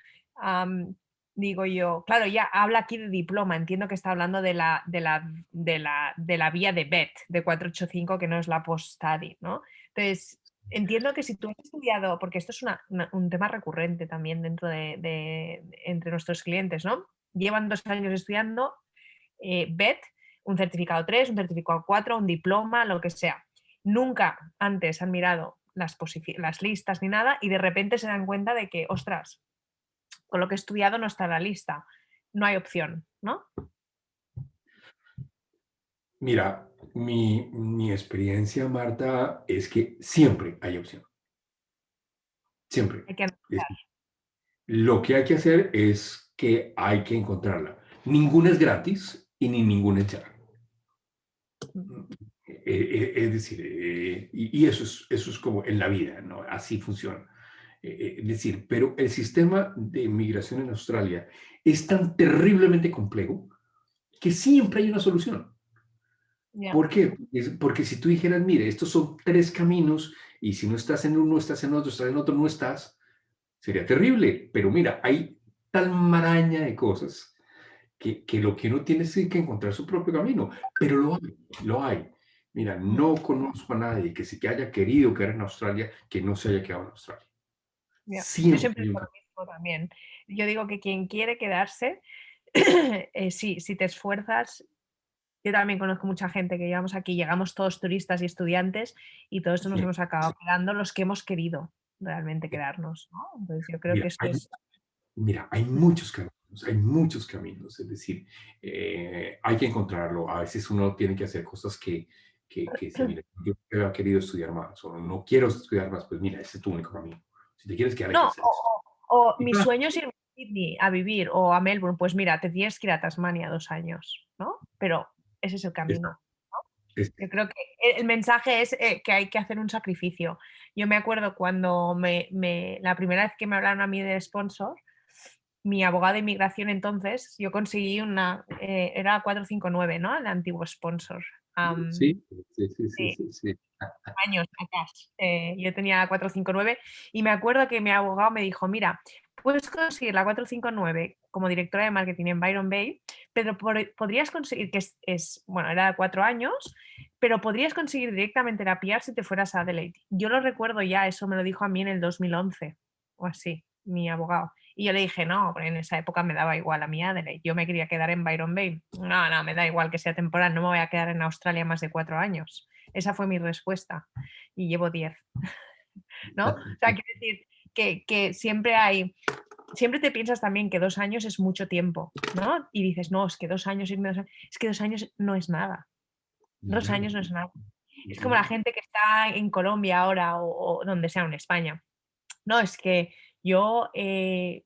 digo yo, claro, ya habla aquí de diploma, entiendo que está hablando de la, de la, de la, de la vía de BET, de 485, que no es la post-study, ¿no? Entonces, entiendo que si tú has estudiado, porque esto es un tema recurrente también dentro de, entre nuestros clientes, ¿no? Llevan dos años estudiando eh, BET, un certificado 3, un certificado 4, un diploma, lo que sea. Nunca antes han mirado las, las listas ni nada y de repente se dan cuenta de que, ostras, con lo que he estudiado no está en la lista. No hay opción, ¿no? Mira, mi, experiencia, Marta, es que siempre hay opción. Siempre. lo que hay que hacer es que hay que encontrarla. Ninguna es gratis y ni ninguna es ya. Eh, eh, es decir, eh, y, eso, es, eso es como en la vida, ¿no? Así funciona. Eh, es decir, pero el sistema de migración en Australia es tan terriblemente complejo que siempre hay una solución. ¿Por qué? Porque si tú dijeras, mire, estos son tres caminos y si no estás en uno, estás en otro, estás en otro, no estás, sería terrible. Pero mira, hay tal maraña de cosas que, que lo que uno tiene es que encontrar su propio camino. Pero lo hay, lo hay. Mira, no conozco a nadie que se que haya querido quedar en Australia que no se haya quedado en Australia. Yo siempre digo lo mismo también. Yo digo que quien quiere quedarse, eh, sí, si te esfuerzas, yo también conozco mucha gente que llevamos aquí, llegamos todos turistas y estudiantes y todos nos hemos acabado quedando los que hemos querido realmente quedarnos. Entonces yo creo que esto hay, es... Mira, hay muchos caminos, hay muchos caminos, es decir, eh, hay que encontrarlo. A veces uno tiene que hacer cosas que, que, que si, mira, yo he querido estudiar más o no quiero estudiar más, pues mira, ese es tu único camino. Si te quieres quedar, no, O mi sueño es ir a Sydney a vivir o a Melbourne, pues mira, te tienes que ir a Tasmania dos años, ¿no? Pero ese es el camino. Yo creo que el mensaje es eh, que hay que hacer un sacrificio. Yo me acuerdo cuando me, la primera vez que me hablaron a mí de sponsor, mi abogado de inmigración entonces, yo conseguí una, eh, era 459, ¿no? El antiguo sponsor. Sí, sí, sí, sí, sí, Años atrás. Eh, yo tenía 459 y me acuerdo que mi abogado me dijo, mira, puedes conseguir la 459 como directora de marketing en Byron Bay, pero podrías conseguir, que es, bueno, era de cuatro años, pero podrías conseguir directamente la PR si te fueras a Adelaide. Yo lo recuerdo ya, eso me lo dijo a mí en el 2011 o así, mi abogado. Y yo le dije, no, en esa época me daba igual a mí Adelaide. Yo me quería quedar en Byron Bay. No, no, me da igual que sea temporal, no me voy a quedar en Australia más de cuatro años. Esa fue mi respuesta. Y llevo diez. ¿No? O sea, quiero decir que, que siempre hay siempre te piensas también que dos años es mucho tiempo, ¿no? Y dices, no, es que dos años, es que dos años no es nada. Dos años no es nada. Es como la gente que está en Colombia ahora o, donde sea, en España. No, es que yo eh,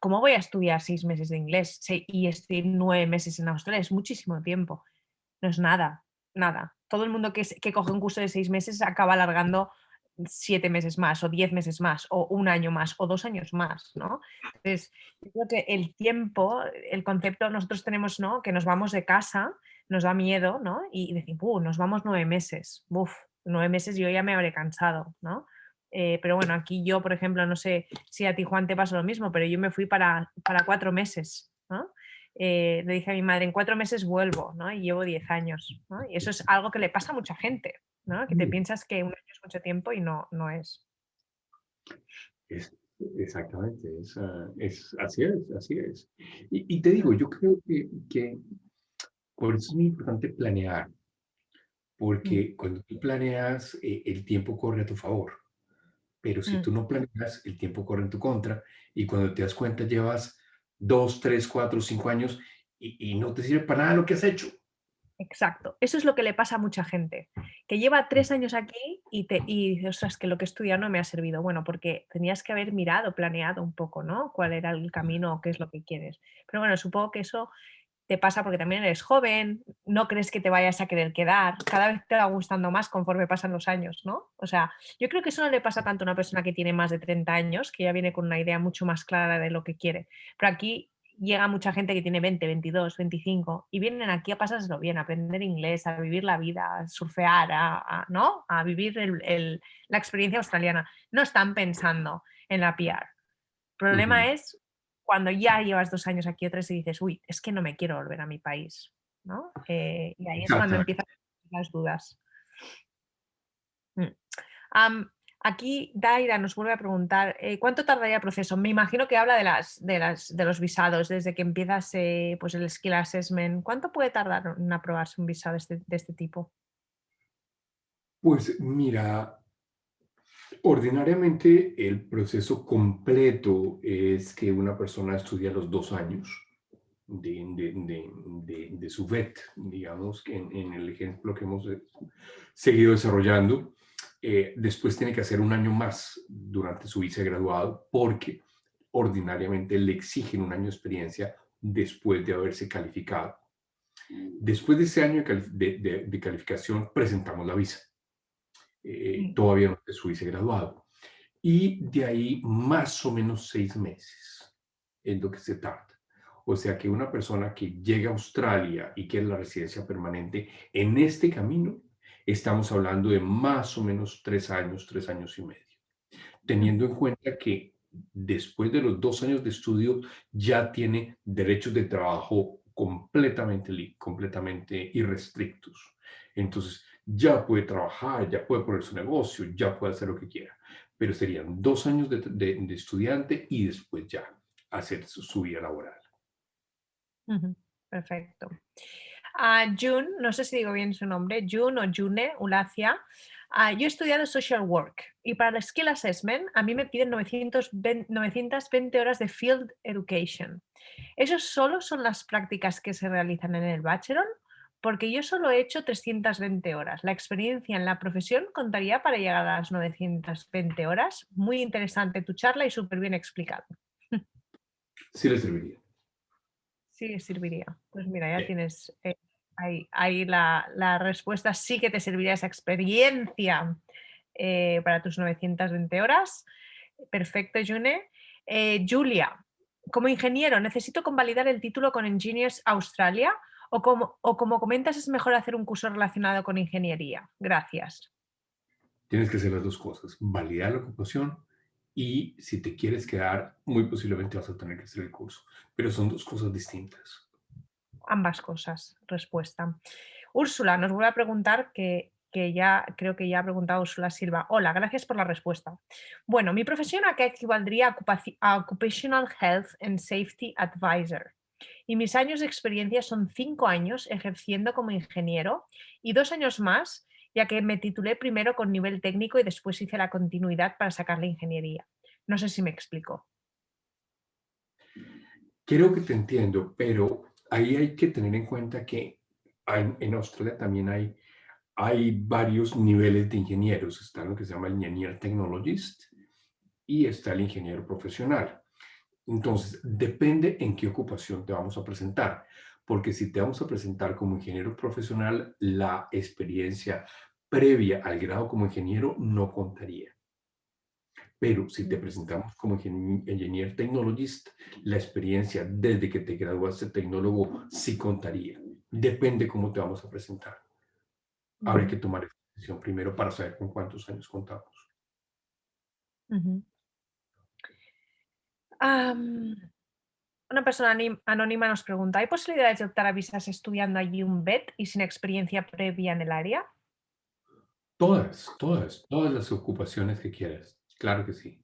¿cómo voy a estudiar seis meses de inglés y estoy nueve meses en Australia? Es muchísimo tiempo. No es nada, nada. Todo el mundo que, que coge un curso de seis meses acaba alargando siete meses más o diez meses más o un año más o dos años más, ¿no? Entonces, yo creo que el tiempo, el concepto, nosotros tenemos, ¿no? Que nos vamos de casa, nos da miedo, ¿no? Y decimos, uh, nos vamos nueve meses, uf, nueve meses yo ya me habré cansado, ¿no? Eh, pero bueno, aquí yo, por ejemplo, no sé si a ti, Juan, te pasa lo mismo, pero yo me fui para, para cuatro meses, ¿no? Eh, le dije a mi madre, en cuatro meses vuelvo, ¿no? Y llevo diez años, ¿no? Y eso es algo que le pasa a mucha gente, ¿no? Que te piensas que un año es mucho tiempo y no, no es. exactamente, es, ah, es, así es, así es. Y, te digo, yo creo que, que por eso es muy importante planear, porque mm. cuando tú planeas, eh, el tiempo corre a tu favor. Pero si mm. tú no planeas, el tiempo corre en tu contra y cuando te das cuenta llevas dos, tres, cuatro, cinco años y, no te sirve para nada lo que has hecho. Exacto, eso es lo que le pasa a mucha gente, que lleva tres años aquí y, te, y dice, ostras, que lo que he estudiado no me ha servido. Bueno, porque tenías que haber mirado, planeado un poco, ¿no? Cuál era el camino o qué es lo que quieres. Pero bueno, supongo que eso te pasa porque también eres joven, no crees que te vayas a querer quedar, cada vez te va gustando más conforme pasan los años, ¿no? O sea, yo creo que eso no le pasa tanto a una persona que tiene más de 30 años, que ya viene con una idea mucho más clara de lo que quiere. Pero aquí llega mucha gente que tiene 20, 22, 25 y vienen aquí a pasárselo bien, a aprender inglés, a vivir la vida, a surfear, a, ¿no? a vivir la experiencia australiana. No están pensando en la PR. El problema es cuando ya llevas dos años aquí o tres y dices, uy, es que no me quiero volver a mi país, ¿no? Eh, y ahí es cuando empiezan las dudas. Mm. aquí Daira nos vuelve a preguntar, eh, ¿cuánto tardaría el proceso? Me imagino que habla de, las, de, las, de los visados, desde que empiezas eh, pues el Skill Assessment. ¿Cuánto puede tardar en aprobarse un visado este, de este tipo? Pues mira, Ordinariamente el proceso completo es que una persona estudia los dos años de, su VET, digamos, que en, el ejemplo que hemos eh, seguido desarrollando. Eh, después tiene que hacer un año más durante su vicegraduado porque ordinariamente le exigen un año de experiencia después de haberse calificado. Después de ese año de calificación presentamos la visa eh, todavía no se hubiese graduado. Y de ahí más o menos seis meses en lo que se tarda. O sea que una persona que llega a Australia y quiere la residencia permanente, en este camino estamos hablando de más o menos tres años, tres años y medio. Teniendo en cuenta que después de los dos años de estudio ya tiene derechos de trabajo completamente, completamente irrestrictos. Entonces, ya puede trabajar, ya puede poner su negocio, ya puede hacer lo que quiera. Pero serían dos años de, estudiante y después ya hacer su, vida laboral. Perfecto. Uh, June, no sé si digo bien su nombre, June o June Ulacia. Uh, yo he estudiado Social Work y para el Skill Assessment a mí me piden 920, 920 horas de Field Education. ¿Esos solo son las prácticas que se realizan en el Bachelor porque yo solo he hecho 320 horas. ¿La experiencia en la profesión contaría para llegar a las 920 horas? Muy interesante tu charla y súper bien explicado. Sí le serviría. Sí le serviría. Pues mira, ya tienes eh, ahí, la, respuesta. Sí que te serviría esa experiencia eh, para tus 920 horas. Perfecto, June. Eh, Julia, como ingeniero, ¿necesito convalidar el título con Engineers Australia? O como, o como comentas, es mejor hacer un curso relacionado con ingeniería. Gracias. Tienes que hacer las dos cosas, validar la ocupación y si te quieres quedar, muy posiblemente vas a tener que hacer el curso. Pero son dos cosas distintas. Ambas cosas, respuesta. Úrsula nos vuelve a preguntar que, que ya creo que ya ha preguntado Úrsula Silva. Hola, gracias por la respuesta. Bueno, mi profesión a qué equivaldría a Occupational Health and Safety Advisor y mis años de experiencia son cinco años ejerciendo como ingeniero y dos años más, ya que me titulé primero con nivel técnico y después hice la continuidad para sacar la ingeniería. No sé si me explico. Creo que te entiendo, pero ahí hay que tener en cuenta que en Australia también hay, hay varios niveles de ingenieros. Está lo que se llama el Engineer Technologist y está el ingeniero profesional. Entonces, depende en qué ocupación te vamos a presentar, porque si te vamos a presentar como ingeniero profesional, la experiencia previa al grado como ingeniero no contaría. Pero si te presentamos como ingeniero technologist, la experiencia desde que te graduaste tecnólogo sí contaría. Depende cómo te vamos a presentar. Habrá que tomar esa decisión primero para saber con cuántos años contamos una persona anónima nos pregunta, ¿hay posibilidades de optar a visas estudiando allí un BET y sin experiencia previa en el área? Todas, todas, todas las ocupaciones que quieras. Claro que sí.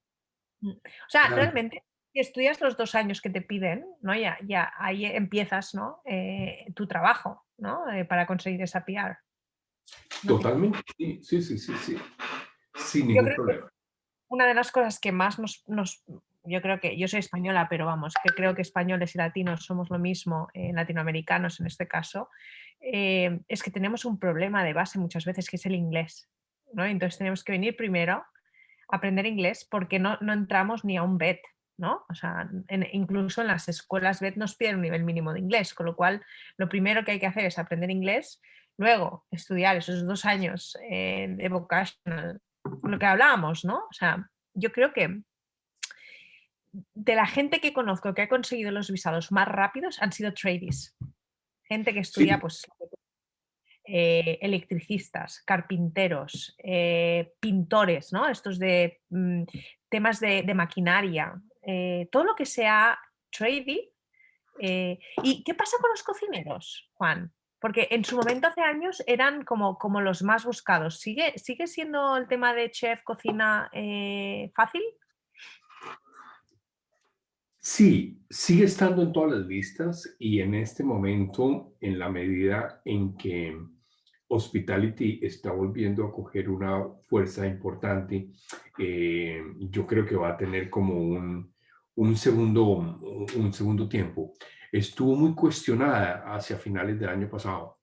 Mm, o sea, realmente, si estudias los dos años que te piden, ¿no? ya, ya ahí empiezas ¿no? Eh, tu trabajo ¿no? Eh, para conseguir esa PR. Totalmente, sí, sí, sí, sí, Sin ningún problema. Una de las cosas que más nos, nos yo creo que, yo soy española, pero vamos, que creo que españoles y latinos somos lo mismo, eh, latinoamericanos en este caso, eh, es que tenemos un problema de base muchas veces que es el inglés. ¿no? Entonces tenemos que venir primero a aprender inglés porque no, no entramos ni a un BET. ¿no? O sea, incluso en las escuelas BET nos piden un nivel mínimo de inglés, con lo cual lo primero que hay que hacer es aprender inglés, luego estudiar esos dos años eh, de vocational, lo que hablábamos, ¿no? O sea, yo creo que de la gente que conozco que ha conseguido los visados más rápidos han sido tradies. Gente que estudia, pues, eh, electricistas, carpinteros, eh, pintores, ¿no? Estos de mm, temas de, maquinaria, eh, todo lo que sea tradie. ¿Y qué pasa con los cocineros, Juan? Porque en su momento hace años eran como, como los más buscados. ¿Sigue, ¿Sigue siendo el tema de chef, cocina fácil? Sí, sigue estando en todas las listas y en este momento, en la medida en que Hospitality está volviendo a coger una fuerza importante, eh, yo creo que va a tener como un, un, segundo, un segundo tiempo. Estuvo muy cuestionada hacia finales del año pasado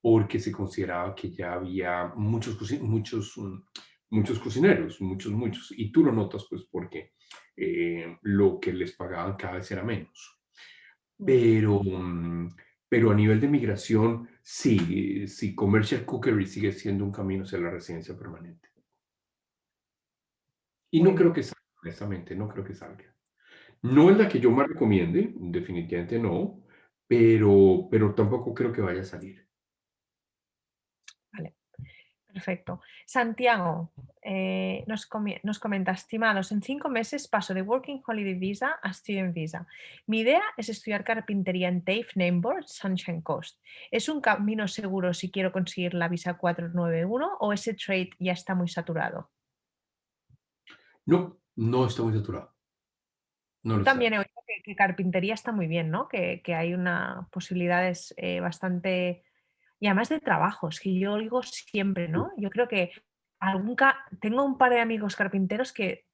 porque se consideraba que ya había muchos, muchos, muchos cocineros, muchos, muchos. Y tú lo notas pues porque eh, lo que les pagaban cada vez era menos. Pero, mm, pero a nivel de migración, sí, sí, commercial cookery sigue siendo un camino hacia la residencia permanente. Y no creo que salga, honestamente, no creo que salga. No es la que yo más recomiende, definitivamente no, pero, pero tampoco creo que vaya a salir. Perfecto. Santiago eh, nos, nos, comenta, estimados, en cinco meses paso de Working Holiday Visa a Student Visa. Mi idea es estudiar carpintería en TAFE, Nameboard, Sunshine Coast. ¿Es un camino seguro si quiero conseguir la visa 491 o ese trade ya está muy saturado? No, no está muy saturado. También he oído que, carpintería está muy bien, ¿no? Que, hay una posibilidades eh, bastante y además de trabajos, que yo digo siempre, ¿no? Yo creo que algún tengo un par de amigos carpinteros que,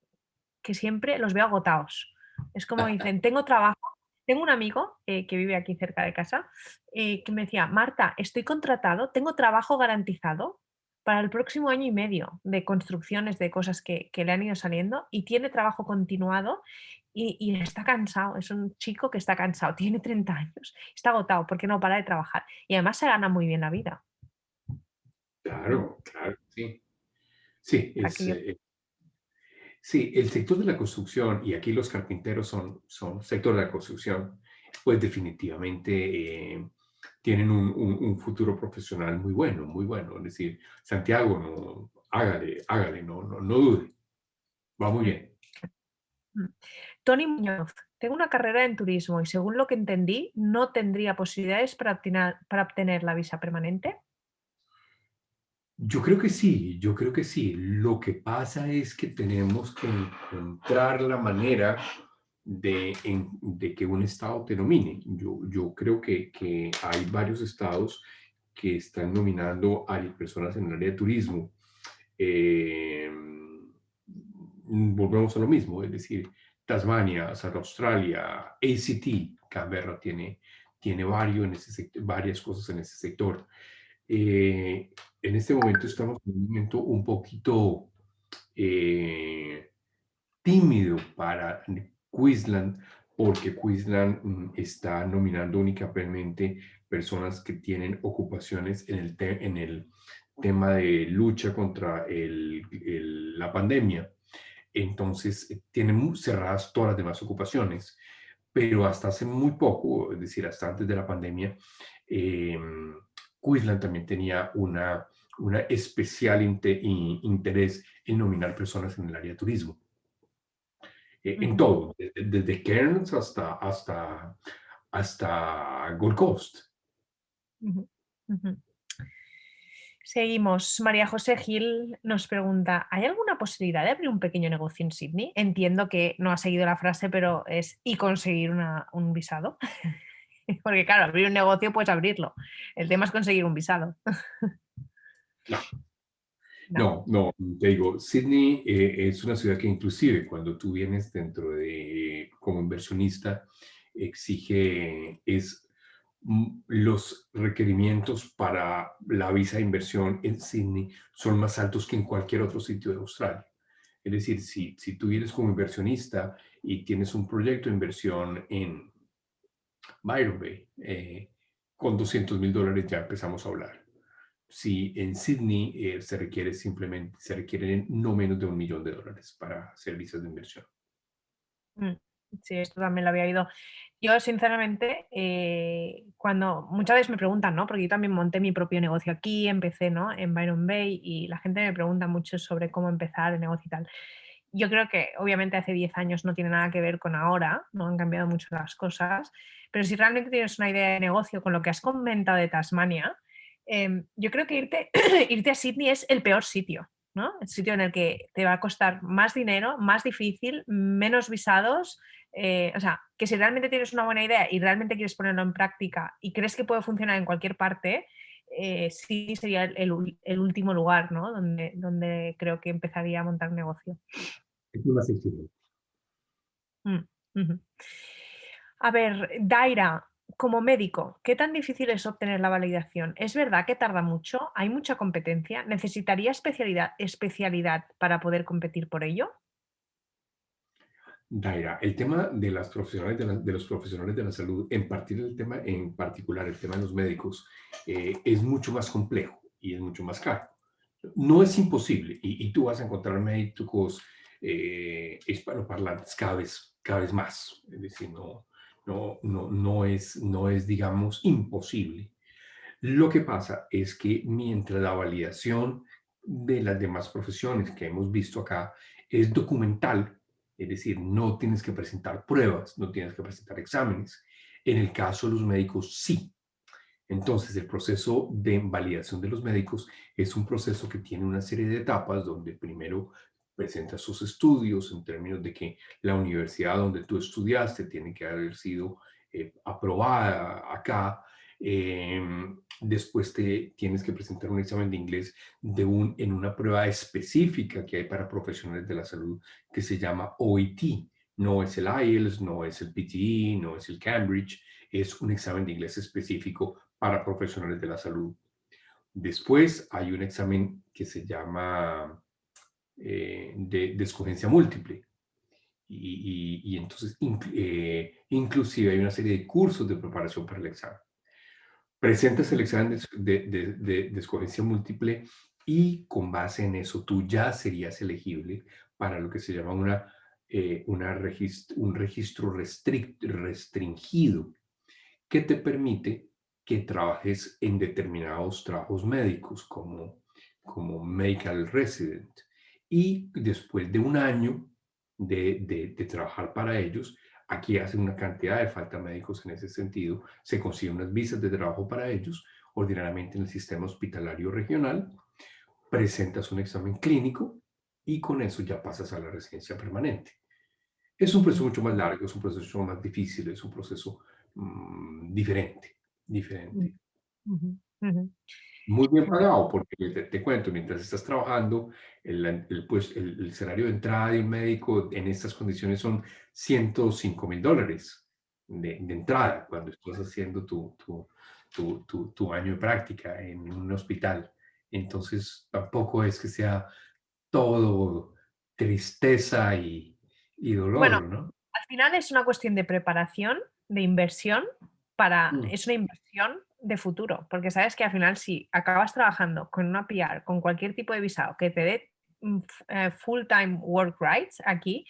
que siempre los veo agotados. Es como dicen, tengo trabajo, Tengo un amigo eh, que vive aquí cerca de casa eh, que me decía, Marta, estoy contratado, tengo trabajo garantizado para el próximo año y medio de construcciones de cosas que, que le han ido saliendo y tiene trabajo continuado y, y, está cansado. Es un chico que está cansado, tiene 30 años, está agotado porque no para de trabajar y además se gana muy bien la vida. Claro, claro, sí. Sí, es, eh, sí, el sector de la construcción, y aquí los carpinteros son, son sector de la construcción, pues definitivamente eh, tienen un, un- un futuro profesional muy bueno, muy bueno. Es decir, Santiago, no, hágale, hágale, no, no, no dude, va muy bien. Mm. Tony Muñoz, tengo una carrera en turismo y según lo que entendí, no tendría posibilidades para obtener, para obtener la visa permanente. Yo creo que sí, yo creo que sí. Lo que pasa es que tenemos que encontrar la manera de, en- de que un estado te nomine. Yo, yo creo que, que hay varios estados que están nominando a personas en el área de turismo. Eh, volvemos a lo mismo, es decir, Tasmania, South Australia, ACT, Canberra tiene, tiene varios en ese sect- varias cosas en ese sector. Eh, en este momento estamos en un momento un poquito eh, tímido para Queensland, porque Queensland mm, está nominando únicamente personas que tienen ocupaciones en el, te- en el tema de lucha contra el- el- la pandemia. Entonces, eh, tienen cerradas todas las demás ocupaciones, pero hasta hace muy poco, es decir, hasta antes de la pandemia, eh, Queensland también tenía una, una especial inte- i- interés en nominar personas en el área de turismo. Eh, en todo, desde, desde Cairns hasta, hasta, hasta Gold Coast. Seguimos. María José Gil nos pregunta, ¿hay alguna posibilidad de abrir un pequeño negocio en Sydney? Entiendo que no ha seguido la frase, pero es y conseguir una- un visado. Porque claro, abrir un negocio puedes abrirlo. El tema es conseguir un visado. No, No. no, te digo, Sydney eh, es una ciudad que inclusive cuando tú vienes dentro de, como inversionista, exige, es mm, los requerimientos para la visa de inversión en Sydney son más altos que en cualquier otro sitio de Australia. Es decir, si, si tú vienes como inversionista y tienes un proyecto de inversión en Byron Bay, eh, con 200 mil dólares ya empezamos a hablar. Si en Sydney eh, se requiere simplemente, se requieren no menos de un millón de dólares para visas de inversión. Mm, Sí, esto también lo había oído. Yo, sinceramente, eh, cuando muchas veces me preguntan, ¿no? Porque yo también monté mi propio negocio aquí, empecé, ¿no? En Byron Bay y la gente me pregunta mucho sobre cómo empezar el negocio y tal. Yo creo que obviamente hace 10 años no tiene nada que ver con ahora, no han cambiado mucho las cosas, pero si realmente tienes una idea de negocio con lo que has comentado de Tasmania, em, yo creo que irte, irte a Sydney es el peor sitio, ¿no? El sitio en el que te va a costar más dinero, más difícil, menos visados. eh, o sea, que si realmente tienes una buena idea y realmente quieres ponerlo en práctica y crees que puede funcionar en cualquier parte, eh, sí sería el, el último lugar, ¿no? Donde, donde creo que empezaría a montar un negocio. Es exigente. Mm. A ver, Daira, como médico, ¿qué tan difícil es obtener la validación? ¿Es verdad que tarda mucho? ¿Hay mucha competencia? ¿Necesitaría especialidad, especialidad para poder competir por ello? Daira, el tema de, las profesionales de, la- de los profesionales de la salud, en, partir del tema, en particular el tema de los médicos, eh, es mucho más complejo y es mucho más caro. No es imposible y, y tú vas a encontrar médicos eh, hispanoparlantes cada vez, cada vez más. Es decir, no, no, no, no, es, no es, digamos, imposible. Lo que pasa es que mientras la validación de las demás profesiones que hemos visto acá es documental, es decir, no tienes que presentar pruebas, no tienes que presentar exámenes. En el caso de los médicos, sí. Entonces, el proceso de validación de los médicos es un proceso que tiene una serie de etapas donde primero presentas sus estudios en términos de que la universidad donde tú estudiaste tiene que haber sido eh, aprobada acá. Eh, después te tienes que presentar un examen de inglés de un, en una prueba específica que hay para profesionales de la salud que se llama OIT, No es el IELTS, no es el PTE, no es el Cambridge, es un examen de inglés específico para profesionales de la salud. Después hay un examen que se llama eh, de, escogencia múltiple. Y, entonces, eh, inclusive hay una serie de cursos de preparación para el examen. Presentas el examen de, de escogencia múltiple y con base en eso tú ya serías elegible para lo que se llama una, eh, una un registro restringido que te permite que trabajes en determinados trabajos médicos como, como medical resident. Y después de un año de, de, trabajar para ellos, aquí hacen una cantidad de falta médicos en ese sentido, se consiguen unas visas de trabajo para ellos, ordinariamente en el sistema hospitalario regional, presentas un examen clínico y con eso ya pasas a la residencia permanente. Es un proceso mucho más largo, es un proceso más difícil, es un proceso mm, diferente, diferente. Muy bien pagado, porque te, cuento, mientras estás trabajando, el, pues, el, salario de entrada de un médico en estas condiciones son 105 mil dólares de, entrada cuando estás haciendo tu, tu, tu, tu, año de práctica en un hospital. Entonces, tampoco es que sea todo tristeza y, y dolor, bueno, ¿no? Al final es una cuestión de preparación, de inversión, para, mm. es una inversión de futuro, porque sabes que al final si acabas trabajando con una PR, con cualquier tipo de visado que te dé mm, eh, full-time work rights aquí,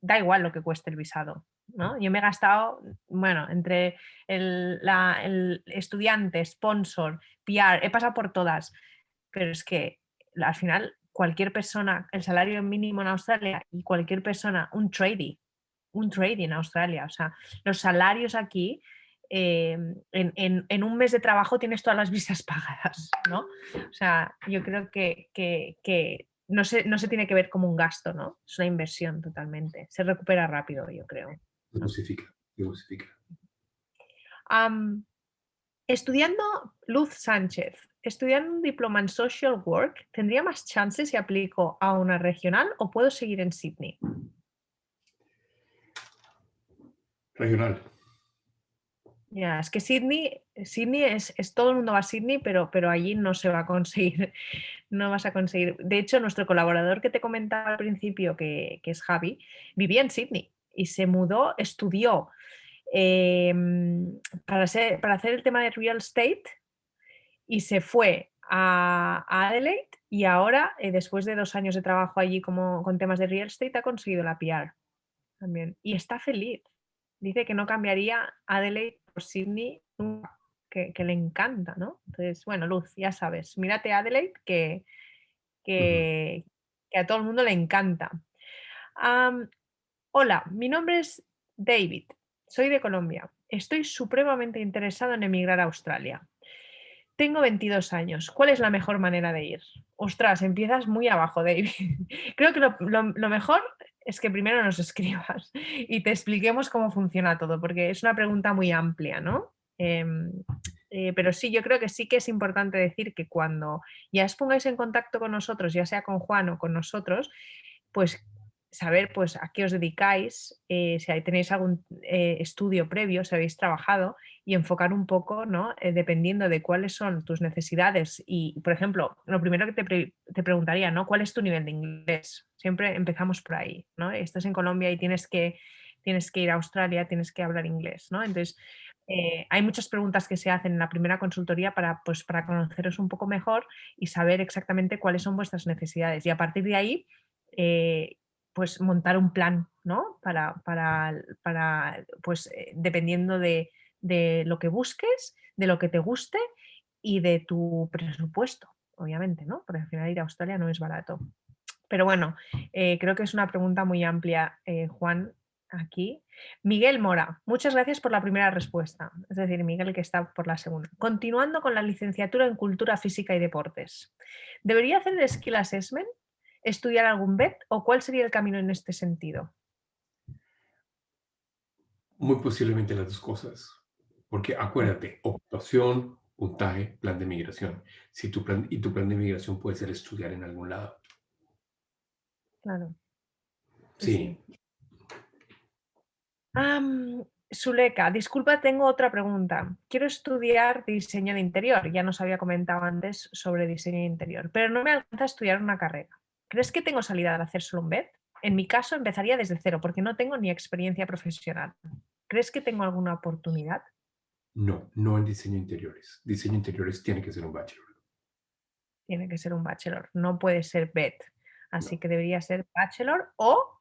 da igual lo que cueste el visado. ¿no? Yo me he gastado, bueno, entre el, estudiante, sponsor, PR, he pasado por todas pero es que al final cualquier persona, el salario mínimo en Australia y cualquier persona, un trading, un trading en Australia, o sea, los salarios aquí, em, en, un mes de trabajo tienes todas las visas pagadas, ¿no? O sea, yo creo que, no, se, no se tiene que ver como un gasto, ¿no? Es una inversión totalmente. Se recupera rápido, yo creo. Diversifica, diversifica. estudiando Luz Sánchez, estudiando un diploma en Social Work, ¿tendría más chances si aplico a una regional o puedo seguir en Sydney? Regional. Es que Sydney, Sydney es, todo el mundo va a Sydney, pero, pero allí no se va a conseguir, no vas a conseguir. De hecho, nuestro colaborador que te comentaba al principio, que, es Javi, vivía en Sydney y se mudó, estudió em, para, para hacer el tema de real estate y se fue a, Adelaide y ahora, eh, después de dos años de trabajo allí como, con temas de real estate, ha conseguido la PR también. Y está feliz. Dice que no cambiaría Adelaide Sydney que, le encanta, ¿no? Entonces, bueno, Luz, ya sabes, mírate Adelaide que, que, a todo el mundo le encanta. hola, mi nombre es David, soy de Colombia. Estoy supremamente interesado en emigrar a Australia. Tengo 22 años. ¿Cuál es la mejor manera de ir? Ostras, empiezas muy abajo, David. Creo que lo, mejor es que primero nos escribas y te expliquemos cómo funciona todo, porque es una pregunta muy amplia, ¿no? Em, eh, pero sí, yo creo que sí que es importante decir que cuando ya os pongáis en contacto con nosotros, ya sea con Juan o con nosotros, pues saber pues a qué os dedicáis, eh, si tenéis algún eh, estudio previo, si habéis trabajado y enfocar un poco, ¿no? Eh, dependiendo de cuáles son tus necesidades y, por ejemplo, lo primero que te, te, preguntaría, ¿no? ¿Cuál es tu nivel de inglés? Siempre empezamos por ahí, ¿no? Estás en Colombia y tienes que, tienes que ir a Australia, tienes que hablar inglés, ¿no? Entonces, hay muchas preguntas que se hacen en la primera consultoría para, pues, para conoceros un poco mejor y saber exactamente cuáles son vuestras necesidades y a partir de ahí pues montar un plan, ¿no? Para, para, pues eh, dependiendo de, lo que busques, de lo que te guste y de tu presupuesto, obviamente, ¿no? Porque al final ir a Australia no es barato. Pero bueno, eh, creo que es una pregunta muy amplia, eh, Juan, aquí. Miguel Mora, muchas gracias por la primera respuesta. Es decir, Miguel que está por la segunda. Continuando con la licenciatura en Cultura Física y Deportes. ¿Debería hacer el Skill Assessment estudiar algún BET o cuál sería el camino en este sentido? Muy posiblemente las dos cosas. Porque acuérdate, ocupación, puntaje, plan de migración. Si tu plan, y tu plan de migración puede ser estudiar en algún lado. Claro. Sí. Am, Zuleka, disculpa, tengo otra pregunta. Quiero estudiar diseño de interior, ya nos había comentado antes sobre diseño de interior, pero no me alcanza a estudiar una carrera. ¿Crees que tengo salida al hacer solo un BED? En mi caso empezaría desde cero porque no tengo ni experiencia profesional. ¿Crees que tengo alguna oportunidad? No, no en diseño interiores. Diseño interiores tiene que ser un bachelor. Tiene que ser un bachelor, no puede ser BED. Así No. que debería ser bachelor o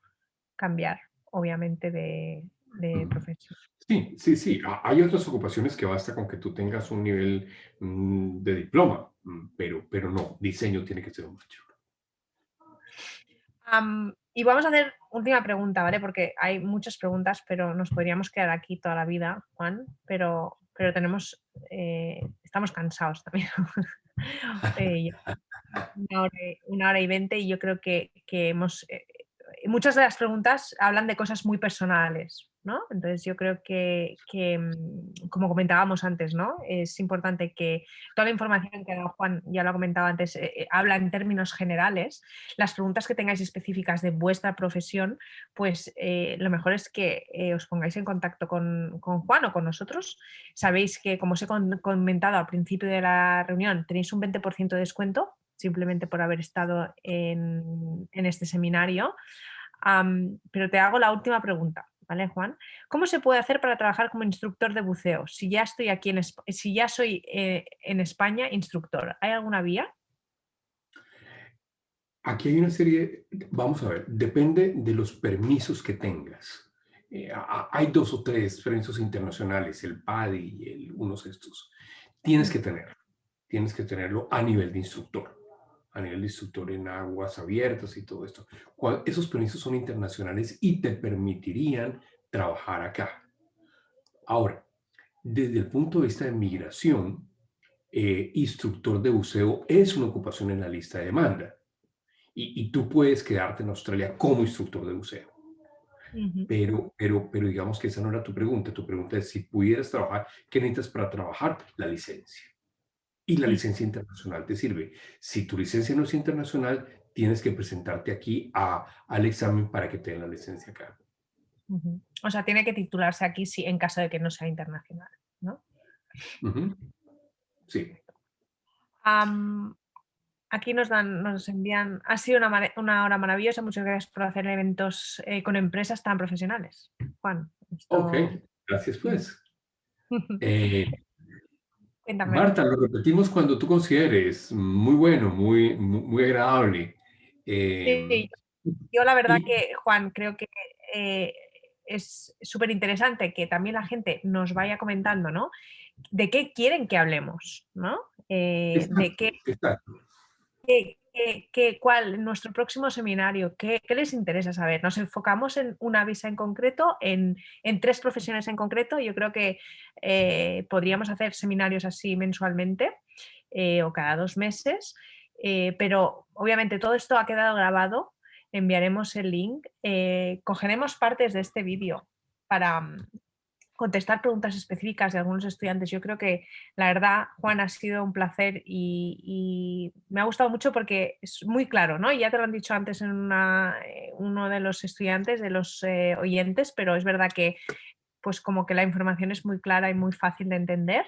cambiar, obviamente, de, de profesión. Sí, sí, sí. Ha- Hay otras ocupaciones que basta con que tú tengas un nivel mm, de diploma, mm, pero, pero no, diseño tiene que ser un bachelor. Y vamos a hacer última pregunta, ¿vale? Porque hay muchas preguntas, pero nos podríamos quedar aquí toda la vida, Juan, pero, pero tenemos, eh, estamos cansados también. Eh, una hora, y- veinte y yo creo que, que hemos... eh, muchas de las preguntas hablan de cosas muy personales, ¿no? Entonces yo creo que, mm, como comentábamos antes, ¿no? Es importante que toda la información que ha dado Juan, ya lo ha comentado antes, eh, eh, habla en términos generales. Las preguntas que tengáis específicas de vuestra profesión, pues eh, lo mejor es que os pongáis en contacto con, Juan o con nosotros. Sabéis que, como os he comentado al principio de la reunión, tenéis un 20% de descuento simplemente por haber estado en, este seminario. Pero te hago la última pregunta, ¿vale, Juan? ¿Cómo se puede hacer para trabajar como instructor de buceo? Si ya estoy aquí en si ya soy eh, en España instructor, ¿hay alguna vía? Aquí hay una serie, vamos a ver, depende de los permisos que tengas. Eh, hay dos o tres permisos internacionales, el PADI y el, unos estos. Tienes que tener, tienes que tenerlo a nivel de instructor, a nivel de instructor en aguas abiertas y todo esto. Esos permisos son internacionales y te permitirían trabajar acá. Ahora, desde el punto de vista de migración, eh, instructor de buceo es una ocupación en la lista de demanda y, y tú puedes quedarte en Australia como instructor de buceo. Pero, pero, pero digamos que esa no era tu pregunta. Tu pregunta es si pudieras trabajar, ¿qué necesitas para trabajar? La licencia. Y la licencia internacional te sirve. Si tu licencia no es internacional, tienes que presentarte aquí a, al examen para que te den la licencia acá. O sea, tiene que titularse aquí sí, en caso de que no sea internacional, ¿no? Sí. Aquí nos dan, nos envían. Ha sido una, una hora maravillosa. Muchas gracias por hacer eventos eh, con empresas tan profesionales. Juan, Ok, gracias pues. Eh, Cuéntame. Marta, lo repetimos cuando tú consideres. Muy bueno, muy, muy, agradable. Eh, Sí, yo la verdad y que, Juan, creo que eh, es súper interesante que también la gente nos vaya comentando, ¿no? De qué quieren que hablemos, ¿no? Eh, de qué, qué- qué- cuál, nuestro próximo seminario, qué, qué les interesa saber. Nos enfocamos en una visa en concreto, en, en tres profesiones en concreto. Yo creo que eh, podríamos hacer seminarios así mensualmente eh, o cada dos meses, eh, pero obviamente todo esto ha quedado grabado. Enviaremos el link, cogeremos partes de este vídeo para mm, contestar preguntas específicas de algunos estudiantes. Yo creo que la verdad, Juan, ha sido un placer y, me ha gustado mucho porque es muy claro, ¿no? Ya te lo han dicho antes en eh, uno de los estudiantes, de los eh, oyentes, pero es verdad que pues como que la información es muy clara y muy fácil de entender.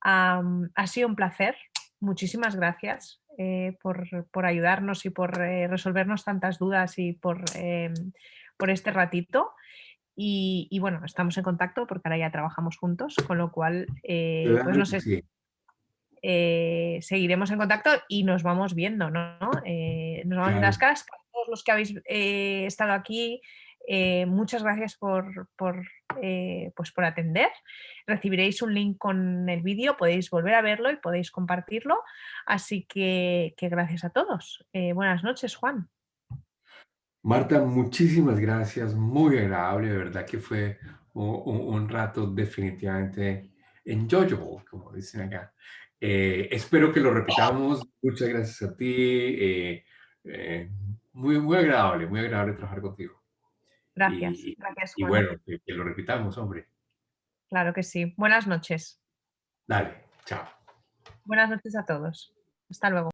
Ha sido un placer. Muchísimas gracias eh, por, por ayudarnos y por resolvernos tantas dudas y por, em, por este ratito. Y, y bueno, estamos en contacto porque ahora ya trabajamos juntos, con lo cual, eh, pues no sé, sí. eh, seguiremos en contacto y nos vamos viendo, ¿no? Eh, nos vamos viendo las Claro. caras. Para todos los que habéis estado aquí, muchas gracias por, por, pues por atender. Recibiréis un link con el vídeo, podéis volver a verlo y podéis compartirlo. Así que, que gracias a todos. Buenas noches, Juan. Marta, muchísimas gracias, muy agradable, de verdad que fue un, rato definitivamente enjoyable, como dicen acá. Eh, espero que lo repitamos, muchas gracias a ti, eh, eh, muy, muy agradable, muy agradable trabajar contigo. Gracias, Y, gracias, y bueno, que, que lo repitamos, hombre. Claro que sí. Buenas noches. Dale, chao. Buenas noches a todos. Hasta luego.